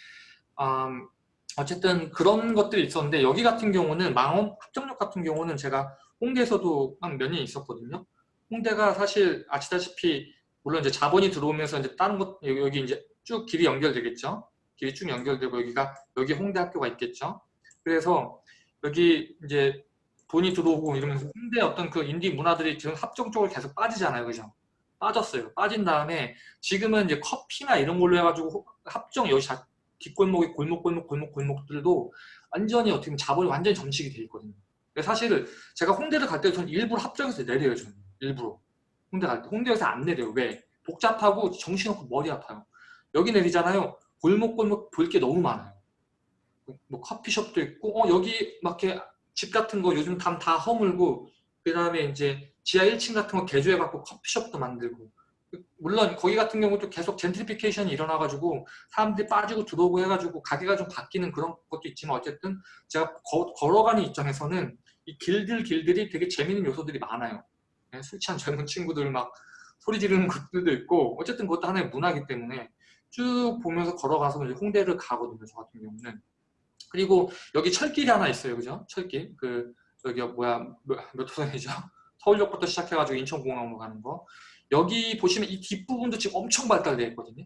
음, 어쨌든 그런 것들이 있었는데 여기 같은 경우는 망원 합정역 같은 경우는 제가 홍대에서도 한 몇 년 있었거든요. 홍대가 사실 아시다시피 물론 이제 자본이 들어오면서 이제 다른 것 여기, 여기 이제 쭉 길이 연결되겠죠. 길이 쭉 연결되고 여기가 여기 홍대 학교가 있겠죠. 그래서 여기 이제 돈이 들어오고 이러면서 홍대 어떤 그 인디 문화들이 지금 합정 쪽으로 계속 빠지잖아요, 그죠? 빠졌어요. 빠진 다음에 지금은 이제 커피나 이런 걸로 해가지고 합정 여기 자- 뒷골목이 골목 골목 골목 골목들도 완전히 어떻게 보면 자본이 완전히 점식이 돼 있거든요. 사실 제가 홍대를 갈 때도 저는 일부러 합정에서 내려요, 저는 일부러 홍대 갈 때. 홍대에서 안 내려요. 왜? 복잡하고 정신없고 머리 아파요. 여기 내리잖아요. 골목 골목 볼 게 너무 많아요. 뭐 커피숍도 있고, 어 여기 막 이렇게 집 같은 거 요즘 다, 다 허물고, 그 다음에 이제 지하 1층 같은 거 개조해갖고 커피숍도 만들고. 물론 거기 같은 경우도 계속 젠트리피케이션이 일어나가지고 사람들이 빠지고 들어오고 해가지고 가게가 좀 바뀌는 그런 것도 있지만 어쨌든 제가 거- 걸어가는 입장에서는 이 길들 길들이 되게 재밌는 요소들이 많아요. 네, 술 취한 젊은 친구들 막 소리 지르는 것들도 있고 어쨌든 그것도 하나의 문화이기 때문에 쭉 보면서 걸어가서 이제 홍대를 가거든요. 저 같은 경우는. 그리고 여기 철길이 하나 있어요. 그죠? 철길. 그 여기 뭐야 몇, 몇 호선이죠? 서울역부터 시작해가지고 인천공항으로 가는 거. 여기 보시면 이 뒷부분도 지금 엄청 발달되어 있거든요.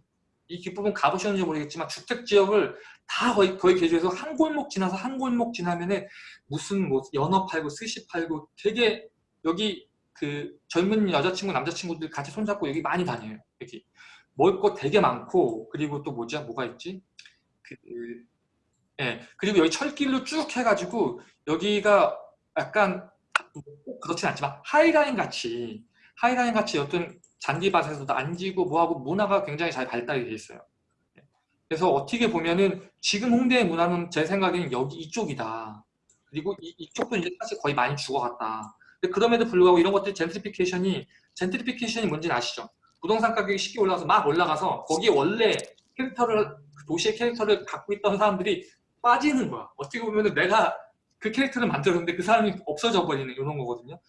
이 뒷부분 가보셨는지 모르겠지만 주택 지역을 다 거의, 거의 개조해서 한 골목 지나서 한 골목 지나면은 무슨 뭐 연어 팔고 스시 팔고 되게 여기 그 젊은 여자친구 남자친구들 같이 손잡고 여기 많이 다녀요. 여기 먹을 거 되게 많고 그리고 또 뭐지 뭐가 있지? 그 예, 그리고 여기 철길로 쭉 해가지고 여기가 약간 꼭 그렇진 않지만 하이라인 같이 하이라인 같이 어떤 잔디밭에서도 앉고 뭐하고 문화가 굉장히 잘 발달이 돼 있어요. 예. 그래서 어떻게 보면은 지금 홍대의 문화는 제 생각에는 여기 이쪽이다. 그리고 이, 이쪽도 이제 사실 거의 많이 죽어갔다. 근데 그럼에도 불구하고 이런 것들 젠트리피케이션이 젠트리피케이션이 뭔지는 아시죠? 부동산 가격이 쉽게 올라가서 막 올라가서 거기에 원래 캐릭터를 그 도시의 캐릭터를 갖고 있던 사람들이 빠지는 거야. 어떻게 보면은 내가 그 캐릭터를 만들었는데 그 사람이 없어져 버리는 이런 거거든요.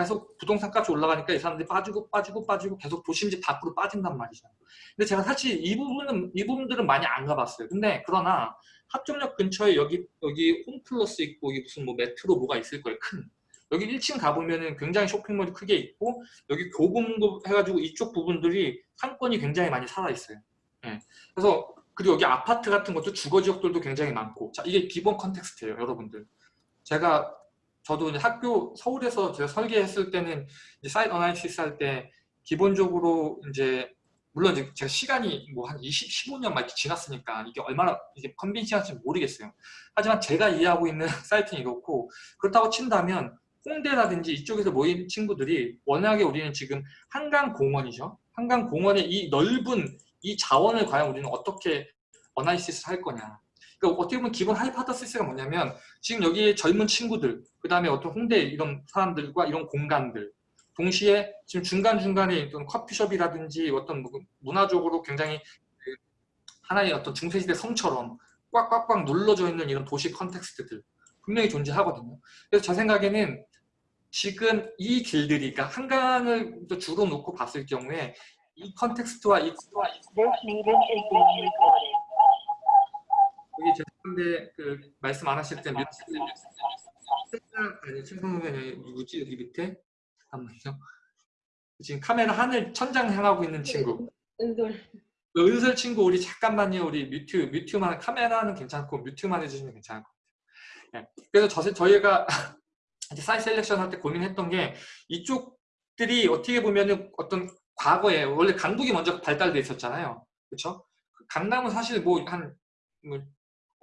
계속 부동산 값이 올라가니까 이 사람들이 빠지고 빠지고 빠지고 계속 도심지 밖으로 빠진단 말이죠. 근데 제가 사실 이 부분은 이 부분들은 많이 안 가봤어요. 근데 그러나 합정역 근처에 여기 여기 홈플러스 있고 여기 무슨 뭐 메트로 뭐가 있을 거예요. 큰 여기 1층 가보면은 굉장히 쇼핑몰이 크게 있고 여기 교보문고 해가지고 이쪽 부분들이 상권이 굉장히 많이 살아 있어요. 예. 그래서 그리고 여기 아파트 같은 것도 주거 지역들도 굉장히 많고 자 이게 기본 context예요, 여러분들. 제가 저도 이제 학교 서울에서 제가 설계했을 때는 site analysis 할 때 기본적으로 이제 물론 이제 제가 시간이 뭐 한 20, 15년 막 지났으니까 이게 얼마나 이게 convincing할지 모르겠어요. 하지만 제가 이해하고 있는 사이트는 이렇고 그렇다고 친다면 홍대라든지 이쪽에서 모인 친구들이 워낙에 우리는 지금 한강공원이죠. 한강공원의 이 넓은 이 자원을 과연 우리는 어떻게 analysis 할 거냐. 그러니까 어떻게 보면 기본 hypothesis가 뭐냐면 지금 여기에 젊은 친구들, 그 다음에 어떤 홍대 이런 사람들과 이런 공간들, 동시에 지금 중간중간에 어떤 커피숍이라든지 어떤 뭐 문화적으로 굉장히 그 하나의 어떤 중세시대 성처럼 꽉꽉꽉 눌러져 있는 이런 도시 context들 분명히 존재하거든요. 그래서 제 생각에는 지금 이 길들이, 그러니까 한강을 또 주로 놓고 봤을 경우에 이 context와 이 is being recorded. 여기 죄송한데 그 말씀 안 하실 때 아니 최성훈이 누구지? 여기 밑에? 잠깐만요. 지금 카메라 하늘 천장 향하고 있는 친구. 은솔. 그 은설 친구 우리 잠깐만요. 우리 mute mute만 카메라는 괜찮고 mute만 해주시면 괜찮을 것 같아요. 예. 그래서 저, 저희가 이제 site selection 할 때 고민했던 게 이쪽들이 어떻게 보면은 어떤 과거에 원래 강북이 먼저 발달돼 있었잖아요. 그렇죠 강남은 사실 뭐한 뭐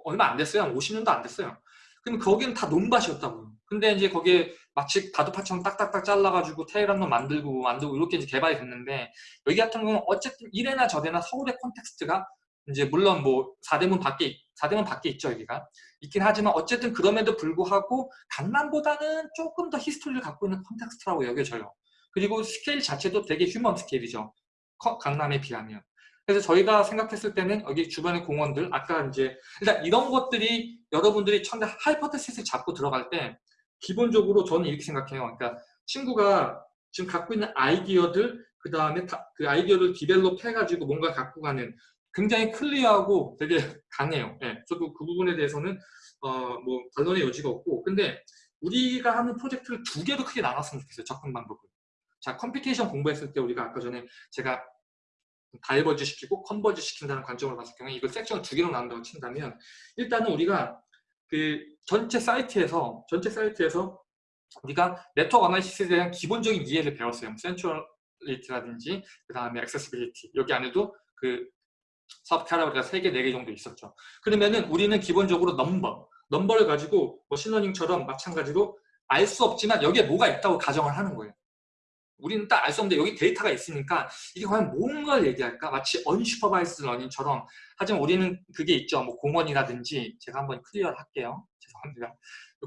얼마 안 됐어요. 한 50년도 안 됐어요. 그럼 거기는 다 논밭이었다고요. 근데 이제 거기에 마치 다도파처럼 딱딱딱 잘라가지고 테헤란로 만들고 만들고 이렇게 이제 개발이 됐는데 여기 같은 경우는 어쨌든 이래나 저래나 서울의 context가 이제 물론 뭐 4대문 밖에 4대문 밖에 있죠 여기가 있긴 하지만 어쨌든 그럼에도 불구하고 강남보다는 조금 더 history를 갖고 있는 context라고 여겨져요. 그리고 스케일 자체도 되게 human scale이죠. 커- 강남에 비하면. 그래서 저희가 생각했을 때는 여기 주변의 공원들 아까 이제 일단 이런 것들이 여러분들이 처음에 hypothesis를 잡고 들어갈 때 기본적으로 저는 이렇게 생각해요. 그러니까 친구가 지금 갖고 있는 아이디어들 그 다음에 그 아이디어를 develop 해가지고 뭔가 갖고 가는 굉장히 clear하고 되게 강해요. 예, 저도 그 부분에 대해서는 어 뭐 반론의 여지가 없고 근데 우리가 하는 프로젝트를 두 개로 크게 나눴으면 좋겠어요. 접근 방법을. 자 computation 공부했을 때 우리가 아까 전에 제가 diverge 시키고 converge 시킨다는 관점으로 봤을 경우에 이걸 섹션을 두 개로 나눈다고 친다면 일단은 우리가 그 전체 사이트에서 전체 사이트에서 우리가 network analysis에 대한 기본적인 이해를 배웠어요. centrality라든지 그 다음에 accessibility 여기 안에도 그 sub category가 3개, 4개 정도 있었죠. 그러면은 우리는 기본적으로 넘버, 넘버를 가지고 machine learning처럼 마찬가지로 알 수 없지만 여기에 뭐가 있다고 가정을 하는 거예요. 우리는 딱 알 수 없는데 여기 데이터가 있으니까 이게 과연 뭔가를 얘기할까? 마치 unsupervised learning처럼 하지만 우리는 그게 있죠. 뭐 공원이라든지 제가 한번 clear를 할게요. 죄송합니다.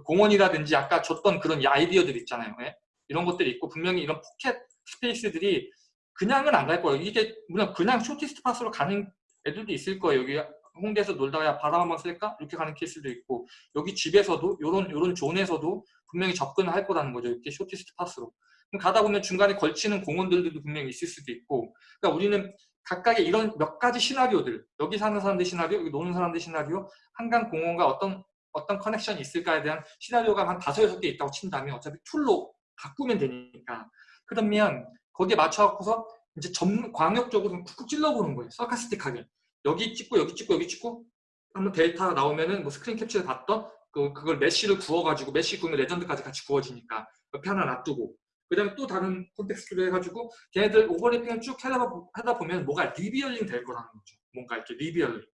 공원이라든지 아까 줬던 그런 이 아이디어들 있잖아요. 예? 이런 것들이 있고 분명히 이런 pocket space들이 그냥은 안 갈 거예요. 이게 물론 그냥 shortest path로 가는 애들도 있을 거예요. 여기 홍대에서 놀다가 바람 한번 쐴까? 이렇게 가는 케이스도 있고 여기 집에서도 요런 요런 zone에서도 분명히 접근을 할 거라는 거죠. 이렇게 shortest path로. 가다 보면 중간에 걸치는 공원들도 분명히 있을 수도 있고 그러니까 우리는 각각의 이런 몇 가지 시나리오들 여기 사는 사람들 시나리오, 여기 노는 사람들 시나리오, 한강 공원과 어떤 어떤 connection이 있을까에 대한 시나리오가 한 다섯 여섯 개 있다고 친다면 어차피 tool로 바꾸면 되니까 그러면 거기에 맞춰갖고서 이제 전 광역적으로 쿡쿡 찔러보는 거예요. stochastic하게. 여기 찍고 여기 찍고 여기 찍고 한번 데이터 나오면은 뭐 스크린 캡처를 봤던 그, 그걸 mesh를 구워가지고 mesh 구우면 legend까지 같이 구워지니까 옆에 하나 놔두고 그 다음에 또 다른 context로 해가지고 걔네들 overlapping을 쭉 하다, 보면 뭐가 revealing 될 거라는 거죠. 뭔가 이렇게 revealing.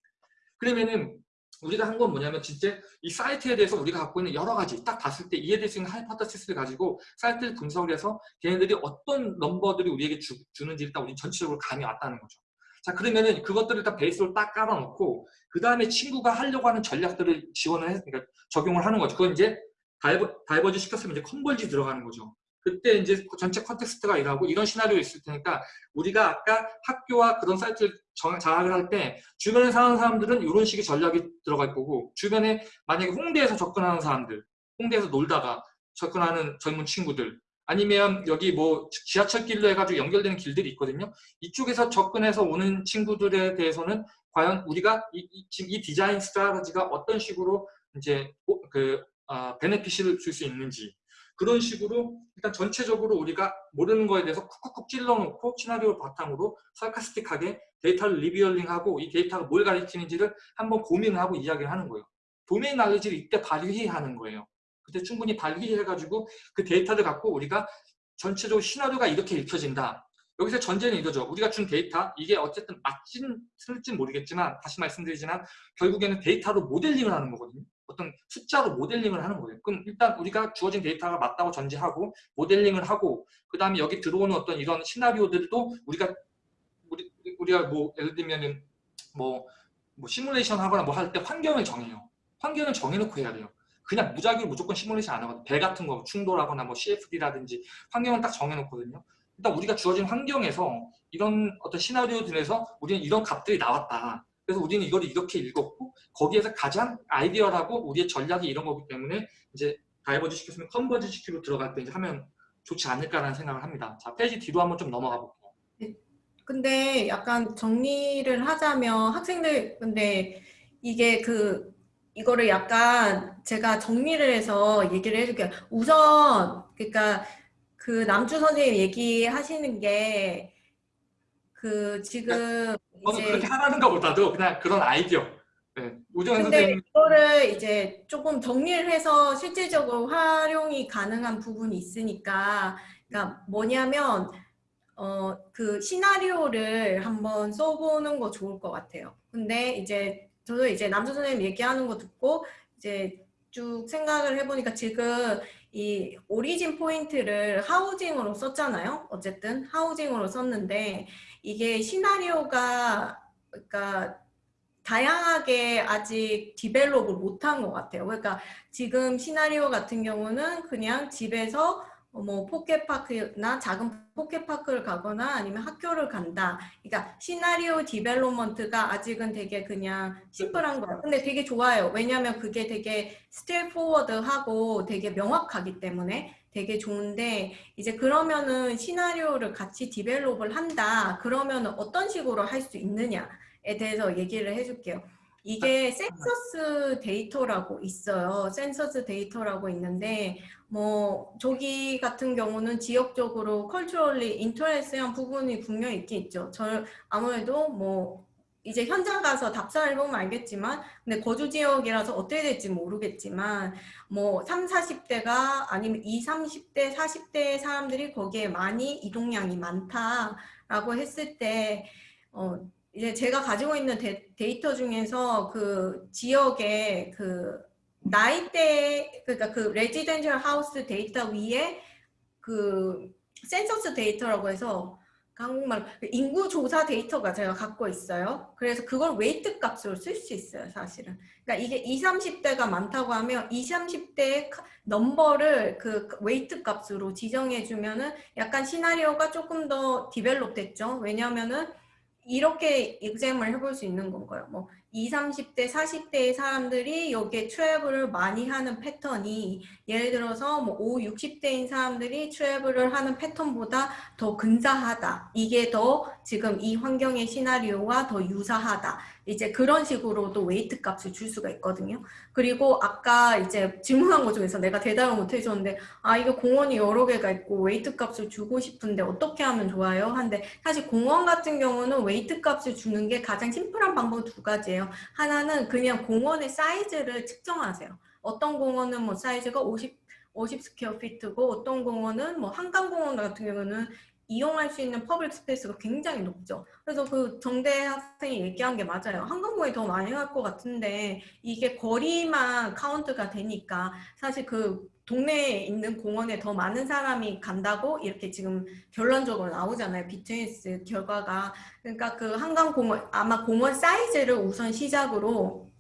그러면은 우리가 한 건 뭐냐면 진짜 이 사이트에 대해서 우리가 갖고 있는 여러 가지 딱 봤을 때 이해될 수 있는 hypothesis를 가지고 사이트를 분석을 해서 걔네들이 어떤 넘버들이 우리에게 주, 주는지 일단 우리 전체적으로 감이 왔다는 거죠. 자 그러면은 그것들을 일단 베이스로 딱 깔아놓고 그 다음에 친구가 하려고 하는 전략들을 지원을 해, 그러니까 적용을 하는 거죠. 그건 이제 diver, diverge 시켰으면 이제 converge 들어가는 거죠. 그때 이제 전체 context가 일하고 이런 시나리오 있을 테니까 우리가 아까 학교와 그런 사이트를 정- 장악을 할 때 주변에 사는 사람들은 이런 식의 전략이 들어갈 거고 주변에 만약에 홍대에서 접근하는 사람들 홍대에서 놀다가 접근하는 젊은 친구들 아니면 여기 뭐 지하철 길로 해가지고 연결되는 길들이 있거든요. 이쪽에서 접근해서 오는 친구들에 대해서는 과연 우리가 이, 이, 지금 이 디자인 스트라테지가 어떤 식으로 이제 오- 그 아, 베네핏을 줄 수 있는지 그런 식으로 일단 전체적으로 우리가 모르는 거에 대해서 쿡쿡쿡 찔러놓고 시나리오 바탕으로 sarcastic하게 데이터를 리뷰얼링하고 이 데이터가 뭘 가리키는지를 한번 고민하고 이야기를 하는 거예요. 도메인 날리지를 이때 발휘하는 거예요. 그때 충분히 발휘해가지고 그 데이터를 갖고 우리가 전체적으로 시나리오가 이렇게 읽혀진다. 여기서 전제는 이거죠. 우리가 준 데이터, 이게 어쨌든 맞진, 틀릴진 모르겠지만, 다시 말씀드리지만, 결국에는 데이터로 모델링을 하는 거거든요. 어떤 숫자로 모델링을 하는 거예요. 그럼 일단 우리가 주어진 데이터가 맞다고 전제하고, 모델링을 하고, 그 다음에 여기 들어오는 어떤 이런 시나리오들도 우리가, 우리, 우리가 뭐, 예를 들면은, 뭐, 뭐 시뮬레이션 하거나 뭐 할 때 환경을 정해요. 환경을 정해놓고 해야 돼요. 그냥 무작위로 무조건 시뮬레이션 안 하거든요. 배 같은 거 충돌하거나 뭐 CFD라든지 환경을 딱 정해놓거든요. 일단 우리가 주어진 환경에서 이런 어떤 시나리오들에서 우리는 이런 값들이 나왔다. 그래서 우리는 이걸 이렇게 읽었고 거기에서 가장 ideal하고 우리의 전략이 이런 거기 때문에 이제 diverge 시켰으면 converge 시키로 들어갈 때 이제 하면 좋지 않을까라는 생각을 합니다. 자 페이지 뒤로 한번 좀 넘어가 볼게요. 근데 약간 정리를 하자면 학생들 근데 이게 그 이거를 약간 제가 정리를 해서 얘기를 해줄게요. 우선 그러니까 그 남주 선생님 얘기하시는 게 그 지금 저는 이제 그렇게 하라는 것보다도 그냥 그런 아이디어. 네. 우정현 근데 선생님 이거를 이제 조금 정리를 해서 실질적으로 활용이 가능한 부분이 있으니까 그러니까 뭐냐면 어 그 시나리오를 한번 써보는 거 좋을 것 같아요. 근데 이제 저도 이제 남주 선생님 얘기하는 거 듣고 이제 쭉 생각을 해보니까 지금 이 origin point를 housing으로 썼잖아요. 어쨌든 housing으로 썼는데 이게 시나리오가 그러니까 다양하게 아직 develop을 못한 것 같아요. 그러니까 지금 시나리오 같은 경우는 그냥 집에서 뭐 포켓파크나 작은 포켓파크를 가거나 아니면 학교를 간다. 그러니까 시나리오 development가 아직은 되게 그냥 심플한 거예요. 근데 되게 좋아요. 왜냐하면 그게 되게 straightforward하고 되게 명확하기 때문에 되게 좋은데 이제 그러면은 시나리오를 같이 develop을 한다. 그러면은 어떤 식으로 할 수 있느냐에 대해서 얘기를 해줄게요. 이게 센서스 데이터라고 있어요. 센서스 데이터라고 있는데 뭐 저기 같은 경우는 지역적으로 culturally interest한 부분이 분명히 있긴 있죠. 저 아무래도 뭐 이제 현장 가서 답사를 해보면 알겠지만 근데 거주 지역이라서 어떻게 될지 모르겠지만 뭐 3, 40대가 아니면 2, 30대, 40대 사람들이 거기에 많이 이동량이 많다라고 했을 때 어, 이제 제가 가지고 있는 데, 데이터 중에서 그 지역의 그 나이대 그러니까 그 residential house 데이터 위에 그 센서스 데이터라고 해서 한국말 인구 조사 데이터가 제가 갖고 있어요. 그래서 그걸 weight 값으로 쓸 수 있어요, 사실은. 그러니까 이게 20, 30대가 많다고 하면 20, 30대의 넘버를 그 weight 값으로 지정해 주면은 약간 시나리오가 조금 더 develop 됐죠. 왜냐면은 이렇게 exam을 해볼 수 있는 건가요? 뭐 20, 30대, 40대의 사람들이 여기에 travel을 많이 하는 패턴이 예를 들어서 뭐 5, 60대인 사람들이 travel을 하는 패턴보다 더 근사하다. 이게 더 지금 이 환경의 시나리오와 더 유사하다. 이제 그런 식으로도 weight 값을 줄 수가 있거든요. 그리고 아까 이제 질문한 것 중에서 내가 대답을 못 해줬는데 아 이거 공원이 여러 개가 있고 weight 값을 주고 싶은데 어떻게 하면 좋아요? 한데 사실 공원 같은 경우는 weight 값을 주는 게 가장 심플한 방법 두 가지예요. 하나는 그냥 공원의 사이즈를 측정하세요. 어떤 공원은 뭐 사이즈가 50, 50 square feet고 어떤 공원은 뭐 한강공원 같은 경우는 이용할 수 있는 public space가 굉장히 높죠. 그래서 그 정대 학생이 얘기한 게 맞아요. 한강공원이 더 많이 갈 것 같은데 이게 거리만 카운트가 되니까 사실 그 동네에 있는 공원에 더 많은 사람이 간다고 이렇게 지금 결론적으로 나오잖아요. BTS 결과가. 그러니까 그 한강공원 아마 공원 사이즈를 우선 시작으로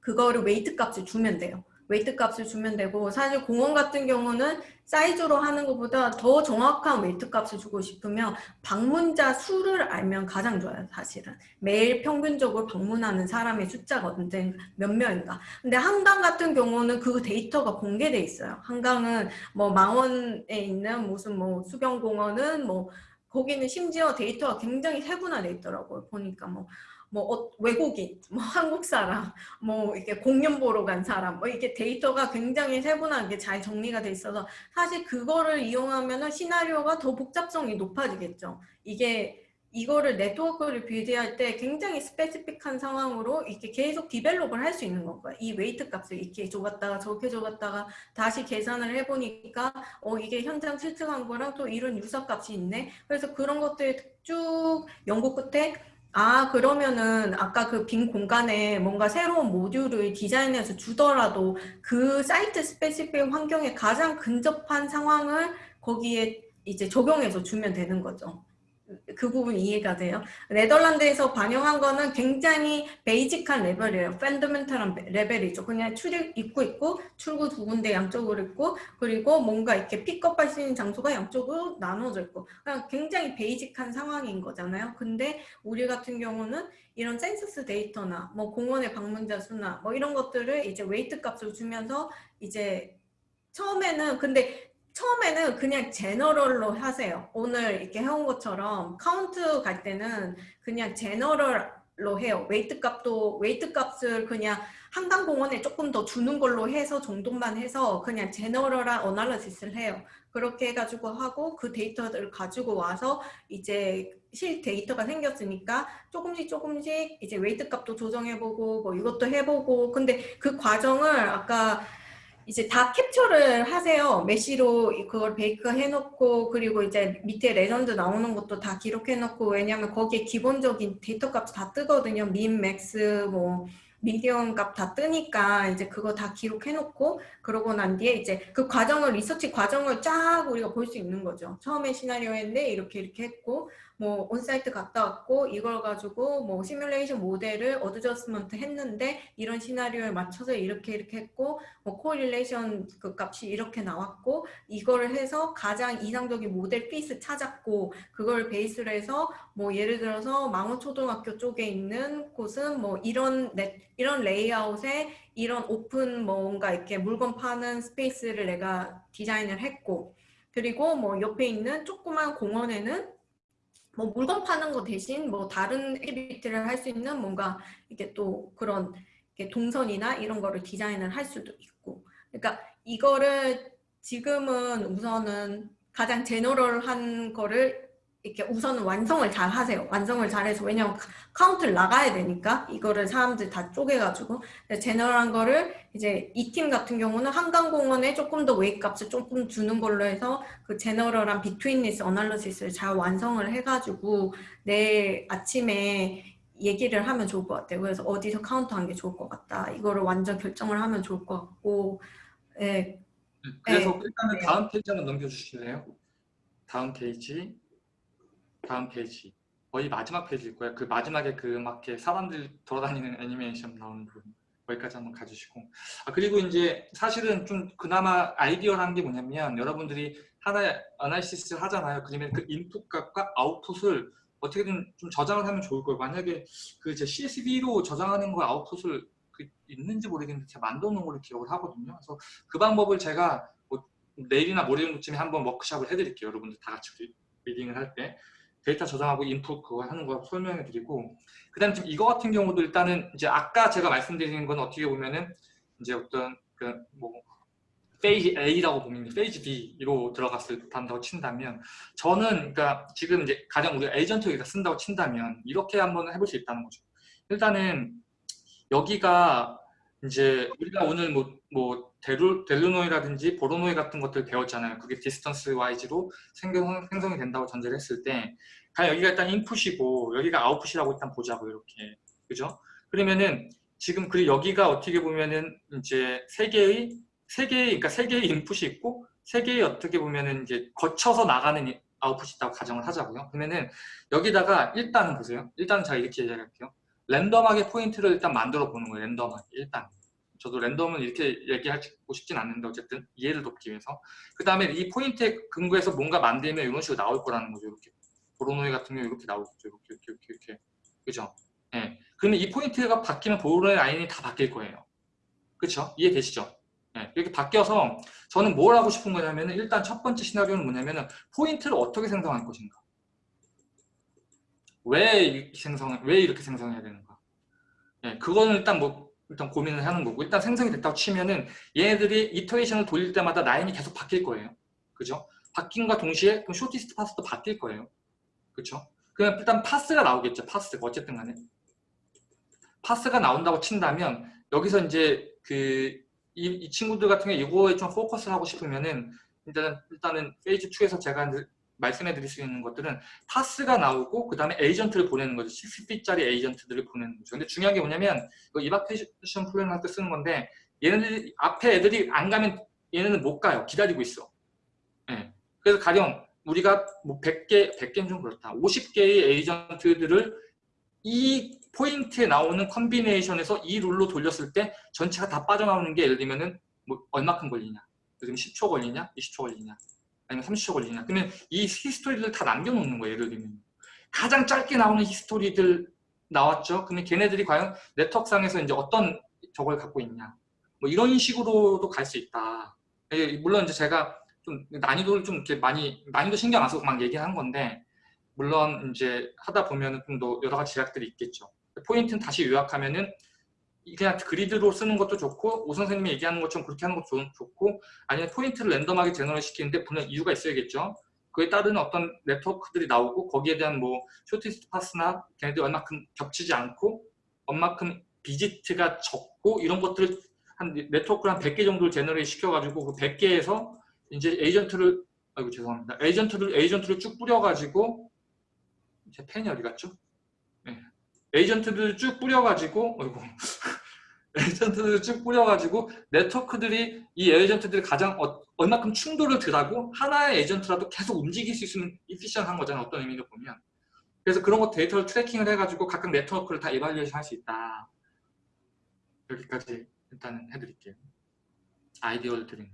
그거를 weight 값을 주면 돼요. weight 값을 주면 되고 사실 공원 같은 경우는 사이즈로 하는 것보다 더 정확한 weight 값을 주고 싶으면 방문자 수를 알면 가장 좋아요 사실은. 매일 평균적으로 방문하는 사람의 숫자가 언제 몇 명인가. 근데 한강 같은 경우는 그 데이터가 공개돼 있어요. 한강은 뭐 망원에 있는 무슨 뭐 수경공원은 뭐 거기는 심지어 데이터가 굉장히 세분화돼 있더라고요 보니까 뭐 뭐 어, 외국인, 뭐 한국 사람, 뭐 이렇게 공연 보러 간 사람, 뭐 이게 데이터가 굉장히 세분하게 잘 정리가 돼 있어서 사실 그거를 이용하면은 시나리오가 더 복잡성이 높아지겠죠. 이게 이거를 네트워크를 build할 때 굉장히 specific한 상황으로 이렇게 계속 develop을 할 수 있는 건가요. 이 weight 값을 이렇게 줘갔다가 저렇게 줘갔다가 다시 계산을 해보니까 어 이게 현장 실측한 거랑 또 이런 유사 값이 있네. 그래서 그런 것들 쭉 연구 끝에 아 그러면은 아까 그 빈 공간에 뭔가 새로운 모듈을 디자인해서 주더라도 그 site specific 환경에 가장 근접한 상황을 거기에 이제 적용해서 주면 되는 거죠. 그 부분 이해가 돼요? 네덜란드에서 반영한 거는 굉장히 basic한 레벨이에요. fundamental한 레벨이죠. 그냥 출입 입구 있고 출구 두 군데 양쪽으로 있고 그리고 뭔가 이렇게 픽업할 수 있는 장소가 양쪽으로 나눠져 있고 그냥 굉장히 basic한 상황인 거잖아요. 근데 우리 같은 경우는 이런 센서스 데이터나 뭐 공원의 방문자 수나 뭐 이런 것들을 이제 weight 값을 주면서 이제 처음에는 근데 처음에는 그냥 general로 하세요. 오늘 이렇게 해온 것처럼 카운트 갈 때는 그냥 general로 해요. weight 값도 weight 값을 그냥 한강공원에 조금 더 주는 걸로 해서 정도만 해서 그냥 general한 analysis를 해요. 그렇게 해가지고 하고 그 데이터를 가지고 와서 이제 실 데이터가 생겼으니까 조금씩 조금씩 이제 weight 값도 조정해보고 뭐 이것도 해보고 근데 그 과정을 아까 이제 다 캡처를 하세요. mesh로 그걸 bake 해놓고 그리고 이제 밑에 레전드 나오는 것도 다 기록해놓고 왜냐면 거기에 기본적인 데이터 값이 다 뜨거든요. min, max, 뭐 medium 값 다 뜨니까 이제 그거 다 기록해놓고 그러고 난 뒤에 이제 그 과정을 리서치 과정을 쫙 우리가 볼 수 있는 거죠. 처음에 시나리오인데 이렇게 이렇게 했고 뭐 on-site 갔다 왔고 이걸 가지고 뭐 시뮬레이션 모델을 adjustment 했는데 이런 시나리오에 맞춰서 이렇게 이렇게 했고 뭐 correlation 그 값이 이렇게 나왔고 이거를 해서 가장 이상적인 model fit을 찾았고 그걸 베이스로 해서 뭐 예를 들어서 망원초등학교 쪽에 있는 곳은 뭐 이런 넷 이런 레이아웃에 이런 오픈 뭔가 이렇게 물건 파는 스페이스를 내가 디자인을 했고 그리고 뭐 옆에 있는 조그만 공원에는 뭐 물건 파는 거 대신 뭐 다른 activity를 할 수 있는 뭔가 이게 또 그런 이렇게 동선이나 이런 거를 디자인을 할 수도 있고. 그러니까 이거를 지금은 우선은 가장 general한 거를 이렇게 우선은 완성을 잘 하세요. 완성을 잘해서 왜냐면 카운트를 나가야 되니까 이거를 사람들 다 쪼개가지고 general한 거를 이제 이 팀 같은 경우는 한강공원에 조금 더 weight 값을 조금 주는 걸로 해서 그 general한 betweenness analysis를 잘 완성을 해가지고 내일 아침에 얘기를 하면 좋을 것 같아요. 그래서 어디서 카운트한 게 좋을 것 같다. 이거를 완전 결정을 하면 좋을 것 같고 예, 그래서 네. 일단은 네. 다음 페이지 한번 넘겨주실래요? 다음 페이지, 다음 페이지. 거의 마지막 페이지일 거예요. 그 마지막에 그막 이렇게 사람들 돌아다니는 애니메이션 나오는 부분. 거기까지 한번 가주시고. 아, 그리고 이제 사실은 좀 그나마 아이디어라는 게 뭐냐면 여러분들이 하나의 analysis 하잖아요. 그러면 그 인풋 값과 아웃풋을 어떻게든 좀 저장을 하면 좋을 거예요. 만약에 그 제 CSV로 저장하는 거 아웃풋을 그 있는지 모르겠는데 제가 만들어 놓은 걸로 기억을 하거든요. 그래서 그 방법을 제가 뭐 내일이나 모레쯤에 한번 워크샵을 해드릴게요. 여러분들 다 같이 리- reading을 할 때. 데이터 저장하고 인풋 그거 하는 거 설명해 드리고 그 다음 지금 이거 같은 경우도 일단은 이제 아까 제가 말씀드리는 건 어떻게 보면은 이제 어떤 그 뭐 페이지 A라고 보면 페이지 B로 들어갔을 한다고 친다면 저는 그러니까 지금 이제 가장 우리가 에이전트 여기다 쓴다고 친다면 이렇게 한번 해볼 수 있다는 거죠. 일단은 여기가 이제 우리가 오늘 뭐, 뭐 델루, Delaunay라든지 Voronoi 같은 것들 배웠잖아요. 그게 distance-wise로 생성, 생성이 된다고 전제를 했을 때 과연 여기가 일단 인풋이고 여기가 아웃풋이라고 일단 보자고 이렇게 그죠? 그러면은 지금 그리고 여기가 어떻게 보면은 이제 세 개의 세 개의 그러니까 세 개의 인풋이 있고 세 개의 어떻게 보면은 이제 거쳐서 나가는 이- 아웃풋이 있다고 가정을 하자고요. 그러면은 여기다가 일단은 보세요. 일단은 제가 이렇게 얘기할게요. 랜덤하게 포인트를 일단 만들어 보는 거예요. 랜덤하게 일단. 저도 랜덤은 이렇게 얘기하고 싶진 않는데 어쨌든 이해를 돕기 위해서. 그 다음에 이 포인트에 근거해서 뭔가 만들면 이런 식으로 나올 거라는 거죠. 이렇게. Voronoi 같은 경우 이렇게 나오겠죠. 이렇게 이렇게 이렇게 이렇게. 그죠? 예. 그러면 이 포인트가 바뀌면 Voronoi 라인이 다 바뀔 거예요. 그렇죠? 이해되시죠? 예, 이렇게 바뀌어서 저는 뭘 하고 싶은 거냐면은 일단 첫 번째 시나리오는 뭐냐면은 포인트를 어떻게 생성할 것인가. 왜 생성, 왜 이렇게 생성해야 되는가. 예, 그거는 일단 뭐 일단 고민을 하는 거고 일단 생성이 됐다고 치면은 얘네들이 iteration을 돌릴 때마다 라인이 계속 바뀔 거예요. 그죠? 바뀐과 동시에 그럼 shortest path도 바뀔 거예요. 그렇죠? 그럼 일단 path가 나오겠죠. path가 어쨌든 간에 path가 나온다고 친다면 여기서 이제 그 이, 이 친구들 같은 경우에 이거에 좀 포커스를 하고 싶으면은 일단은 일단은 페이지 2에서 제가 늘 말씀해 드릴 수 있는 것들은 path가 나오고 그 다음에 에이전트를 보내는 거죠. 60feet짜리 에이전트들을 보내는 거죠. 근데 중요한 게 뭐냐면 이거 evacuation plan 할때 쓰는 건데 얘네들이 앞에 애들이 안 가면 얘네는 못 가요. 기다리고 있어. 예. 그래서 가령 우리가 뭐 100개, 100개는 좀 그렇다. 50개의 에이전트들을 이 포인트에 나오는 컨비네이션에서 이 rule로 돌렸을 때 전체가 다 빠져나오는 게 예를 들면은 뭐 얼마큼 걸리냐. 들면 10초 걸리냐, 20초 걸리냐, 아니면 30초 걸리냐. 그러면 이 히스토리를 다 남겨놓는 거예요. 예를 들면 가장 짧게 나오는 히스토리들 나왔죠. 그러면 걔네들이 과연 네트워크상에서 이제 어떤 저걸 갖고 있냐. 뭐 이런 식으로도 갈 수 있다. 예, 물론 이제 제가 좀 난이도를 좀 이렇게 많이 난이도 신경 안 써서 막 얘기한 건데 물론 이제 하다 보면 은 좀 더 여러 가지 제약들이 있겠죠. 포인트는 다시 요약하면은 그냥 그리드로 쓰는 것도 좋고 오 선생님이 얘기하는 것처럼 그렇게 하는 것도 좋- 좋고 아니면 포인트를 random하게 generate 시키는데 분명 이유가 있어야겠죠. 그에 따른 어떤 네트워크들이 나오고 거기에 대한 뭐 shortest path나 걔네들 얼마큼 겹치지 않고 얼마큼 visit가 적고 이런 것들을 한 네트워크를 한 100개 정도를 generate 시켜가지고 그 100개에서 이제 agent를 아이고 죄송합니다. agent를 agent를 쭉 뿌려가지고 제 펜이 어디 갔죠? 네. agent들을 쭉 뿌려가지고 어이구 agent들을 쭉 뿌려가지고 네트워크들이 이 agent들이 가장 어, 얼마큼 충돌을 덜하고 하나의 agent라도 계속 움직일 수 있으면 efficient한 거잖아요. 어떤 의미로 보면. 그래서 그런 거 데이터를 tracking을 해가지고 각각 네트워크를 다 evaluation 할 수 있다. 여기까지 일단은 해드릴게요. 아이디어를 드리는.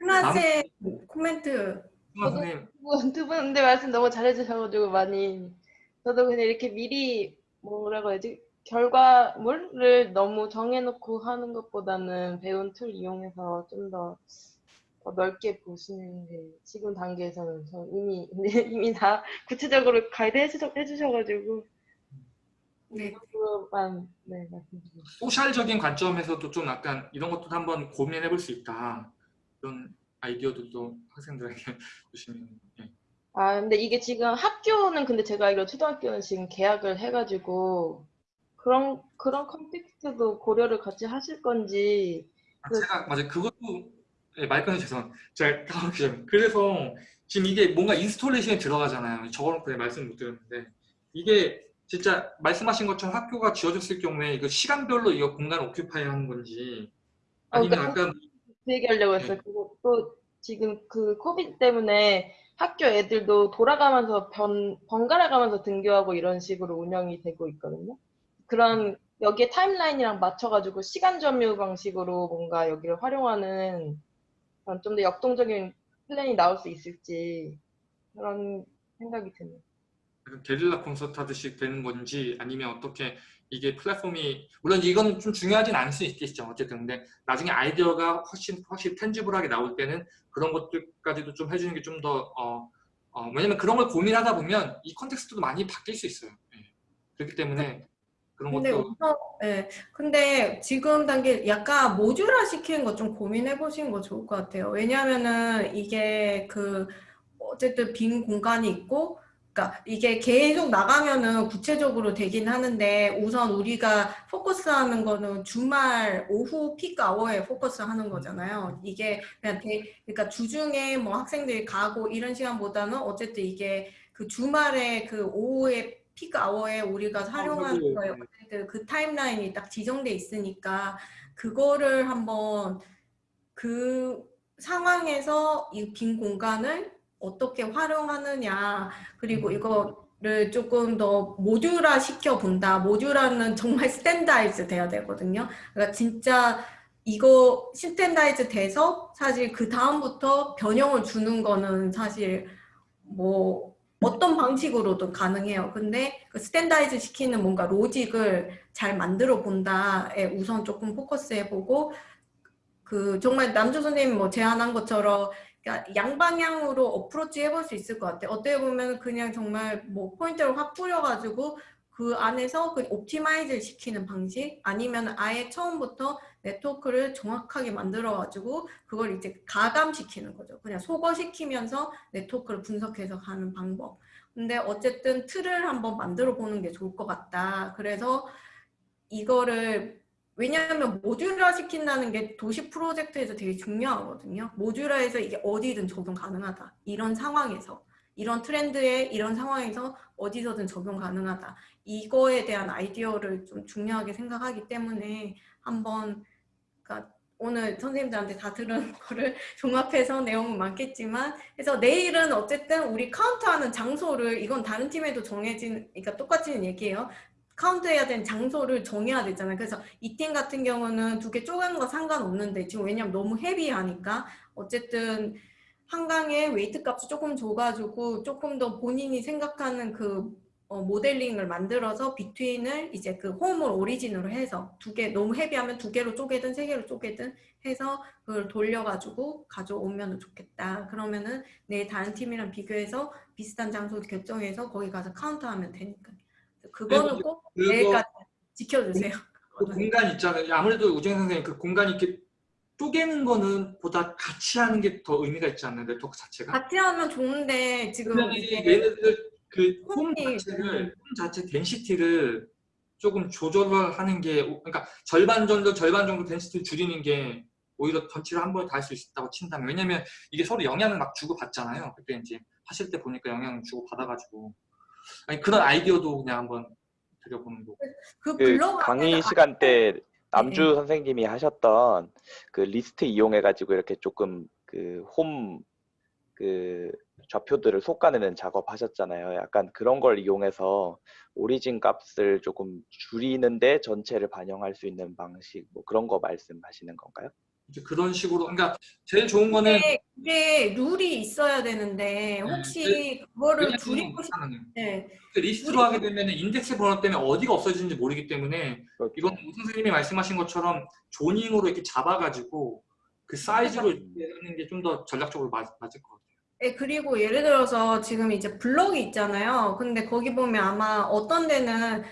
하나의 코멘트 승환 선생님, 두분 근데 말씀 너무 잘해주셔가지고 많이 저도 그냥 이렇게 미리 뭐라고 해야지 결과물을 너무 정해놓고 하는 것보다는 배운 툴 이용해서 좀 더 넓게 보시는 게 지금 단계에서는 저 이미 이미 다 구체적으로 가이드 해주셔, 해주셔가지고 네. 그만 네 말씀드리고 소셜적인 관점에서도 좀 약간 이런 것도 한번 고민해 볼 수 있다. 이런 아이디어들도 학생들에게 주시면 예. 아, 근데 이게 지금 학교는 근데 제가 알기로 초등학교는 지금 계약을 해가지고 그런 그런 컨텍스트도 고려를 같이 하실 건지 아, 제가 맞아요. 그것도 예, 말 끊어 죄송. 제가 까먹기. 그래서 지금 이게 뭔가 installation이 들어가잖아요. 그냥 말씀 못 드렸는데 이게 진짜 말씀하신 것처럼 학교가 지어졌을 경우에 이거 시간별로 이거 공간 occupy 하는 건지 아니면 어, 그러니까 아까 그 얘기하려고 했어요. 그리고 또 지금 그 코비드 때문에 학교 애들도 돌아가면서 변, 번갈아 가면서 등교하고 이런 식으로 운영이 되고 있거든요. 그런 여기에 timeline이랑 맞춰가지고 시간 점유 방식으로 뭔가 여기를 활용하는 좀 더 역동적인 플랜이 나올 수 있을지 그런 생각이 드네요. 게릴라 콘서트 하듯이 되는 건지 아니면 어떻게 이게 플랫폼이 물론 이건 좀 중요하진 않을 수 있겠죠 어쨌든 근데 나중에 아이디어가 훨씬 확실히 tangible하게 나올 때는 그런 것들까지도 좀 해주는 게 좀 더 어, 어, 왜냐면 그런 걸 고민하다 보면 이 context도 많이 바뀔 수 있어요 예. 그렇기 때문에 그런 근데 것도 우선 예. 근데 지금 단계 약간 모듈화 시키는 거좀 고민해 보시는 거 좋을 것 같아요. 왜냐하면은 이게 그 어쨌든 빈 공간이 있고 그러니까 이게 계속 나가면은 구체적으로 되긴 하는데 우선 우리가 포커스하는 거는 주말 오후 피크 아워에 포커스하는 거잖아요. 이게 그냥 대, 그러니까 주중에 뭐 학생들이 가고 이런 시간보다는 어쨌든 이게 그 주말에 그 오후에 피크 아워에 우리가 활용하는 하고, 거에 네. 어쨌든 그 타임라인이 딱 지정돼 있으니까 그거를 한번 그 상황에서 이 빈 공간을 어떻게 활용하느냐. 그리고 이거를 조금 더 모듈화 시켜 본다. 모듈화는 정말 standardize 돼야 되거든요. 그러니까 진짜 이거 standardize 돼서 사실 그 다음부터 변형을 주는 거는 사실 뭐 어떤 방식으로도 가능해요. 근데 그 standardize 시키는 뭔가 로직을 잘 만들어 본다에 우선 조금 focus해 보고 그 정말 남주 선생님 뭐 제안한 것처럼 그러니까 양방향으로 어프로치 해볼 수 있을 것 같아요. 어떻게 보면 그냥 정말 뭐 포인트를 확 뿌려가지고 그 안에서 그 옵티마이즈를 시키는 방식 아니면 아예 처음부터 네트워크를 정확하게 만들어가지고 그걸 이제 가감시키는 거죠. 그냥 소거시키면서 네트워크를 분석해서 가는 방법. 근데 어쨌든 틀을 한번 만들어 보는 게 좋을 것 같다. 그래서 이거를 왜냐하면 모듈화 시킨다는 게 도시 프로젝트에서 되게 중요하거든요. 모듈화해서 이게 어디든 적용 가능하다. 이런 상황에서. 이런 트렌드에 이런 상황에서 어디서든 적용 가능하다. 이거에 대한 아이디어를 좀 중요하게 생각하기 때문에 한번 그러니까 오늘 선생님들한테 다 들은 거를 종합해서 내용은 많겠지만 그래서 내일은 어쨌든 우리 카운트하는 장소를 이건 다른 팀에도 정해진 그러니까 똑같은 얘기예요. count해야 되는 장소를 정해야 되잖아요. 그래서 이 팀 같은 경우는 두 개 쪼개는 거 상관없는데 지금 왜냐면 너무 heavy하니까 어쨌든 한강에 weight 값을 조금 줘가지고 조금 더 본인이 생각하는 그 어, modeling을 만들어서 between을 이제 그 home을 origin으로 해서 두 개 너무 heavy하면 두 개로 쪼개든 세 개로 쪼개든 해서 그걸 돌려가지고 가져오면 좋겠다. 그러면은 내 다른 팀이랑 비교해서 비슷한 장소 결정해서 거기 가서 count하면 되니까. 그거는 꼭 그거- 내일까지 지켜주세요. 그 공간 있잖아요. 아무래도 우정 선생님 그 공간이 이렇게 쪼개는 거는 보다 같이 하는 게 더 의미가 있지 않나요? 네트워크 자체가? 같이 하면 좋은데 지금 얘네들 그홈 자체를 홈 자체 덴시티를 조금 조절을 하는 게 그러니까 절반 정도 절반 정도 덴시티를 줄이는 게 오히려 전체를 한 번에 다 할 수 있다고 친다면 왜냐면 이게 서로 영향을 막 주고 받잖아요. 그때 이제 하실 때 보니까 영향을 주고 받아가지고 아니 그런 아이디어도 그냥 한번 드려보는 거고. 그 그 강의 시간 때 남주 네. 선생님이 하셨던 그 리스트 이용해 가지고 이렇게 조금 그 홈 그 좌표들을 솎아내는 작업 하셨잖아요. 약간 그런 걸 이용해서 오리진 값을 조금 줄이는데 전체를 반영할 수 있는 방식 뭐 그런 거 말씀하시는 건가요? 이제 그런 식으로 그러니까 제일 좋은 거는 그게 rule이 있어야 되는데 혹시 그거를 왜냐면 줄이고 싶 하면은 때그 리스트로 하게 되면 인덱스 번호 때문에 어디가 없어지는지 모르기 때문에 그렇죠. 이건 우 선생님이 말씀하신 것처럼 zoning으로 이렇게 잡아가지고 그 사이즈로 이렇게 하는 게 좀 더 전략적으로 맞, 맞을 것 같아요. 네, 그리고 예를 들어서 지금 이제 블럭이 있잖아요. 근데 거기 보면 아마 어떤 데는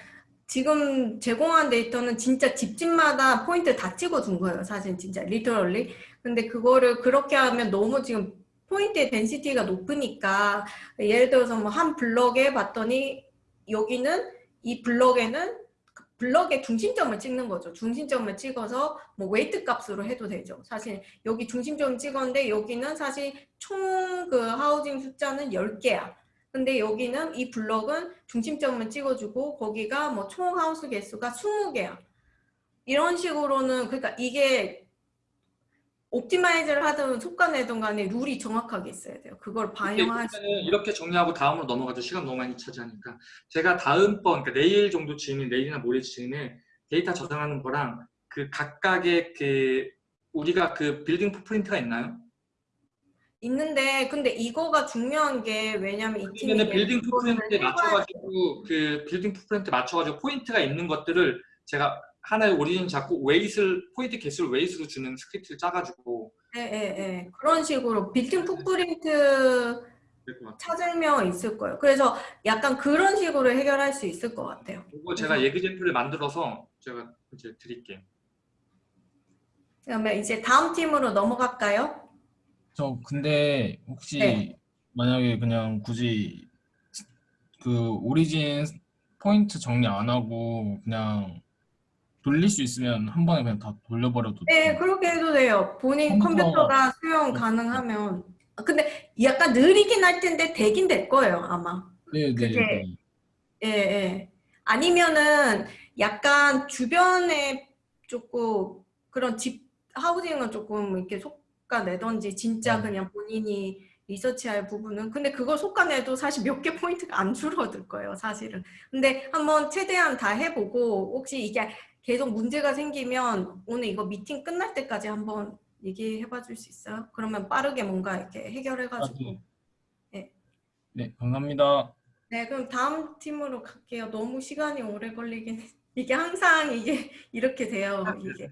지금 제공한 데이터는 진짜 집집마다 포인트 다 찍어준 거예요. 사실 진짜 literally. 근데 그거를 그렇게 하면 너무 지금 포인트의 density가 높으니까 예를 들어서 뭐 한 블럭에 봤더니 여기는 이 블럭에는 그 블럭의 중심점을 찍는 거죠. 중심점을 찍어서 뭐 weight 값으로 해도 되죠. 사실 여기 중심점 찍었는데 여기는 사실 총 그 housing 숫자는 10개야. 근데 여기는 이 블럭은 중심점을 찍어주고 거기가 뭐 총 하우스 개수가 20개야. 이런 식으로는 그러니까 이게 optimize를 하든 솎아내든 간에 rule이 정확하게 있어야 돼요. 그걸 그러면은 이렇게 정리하고 다음으로 넘어가도 시간 너무 많이 차지하니까 제가 다음번 그러니까 내일 정도 즈음에 내일이나 모레 즈음에 데이터 저장하는 거랑 그 각각의 그 우리가 그 빌딩 footprint가 있나요? 있는데 근데 이거가 중요한 게 왜냐면 이 팀이 빌딩 해봐야 맞춰가지고 그 빌딩 footprint 맞춰가지고 포인트가 있는 것들을 제가 하나의 origin 잡고 weight를 포인트 개수를 웨이스로 주는 script를 짜가지고 예, 예, 예. 그런 식으로 빌딩 것 같아요. 찾으면 있을 거예요. 그래서 약간 그런 식으로 해결할 수 있을 것 같아요. 그거 제가 예그젠플을 만들어서 제가 이제 드릴게요. 그러면 이제 다음 팀으로 넘어갈까요? 저 근데 혹시 네. 만약에 그냥 굳이 그 오리진 포인트 정리 안 하고 그냥 돌릴 수 있으면 한 번에 그냥 다 돌려버려도 네, 돼요. 그렇게 해도 돼요. 본인 컴퓨터- 컴퓨터가 수용 가능하면. 아, 근데 약간 느리긴 할 텐데 되긴 될 거예요, 아마. 네, 네, 그게- 네. 예, 예. 아니면은 약간 주변에 조금 그런 집 하우징은 조금 이렇게 속 가내던지 진짜 음. 그냥 본인이 리서치할 부분은 근데 그걸 속가내도 사실 몇 개 포인트가 안 줄어들 거예요 사실은 근데 한번 최대한 다 해보고 혹시 이게 계속 문제가 생기면 오늘 이거 미팅 끝날 때까지 한번 얘기해 봐 줄 수 있어요? 그러면 빠르게 뭔가 이렇게 해결해 가지고 네, 감사합니다. 네, 그럼 다음 팀으로 갈게요. 너무 시간이 오래 걸리긴 해. 이게 항상 이게 이렇게 돼요. 이게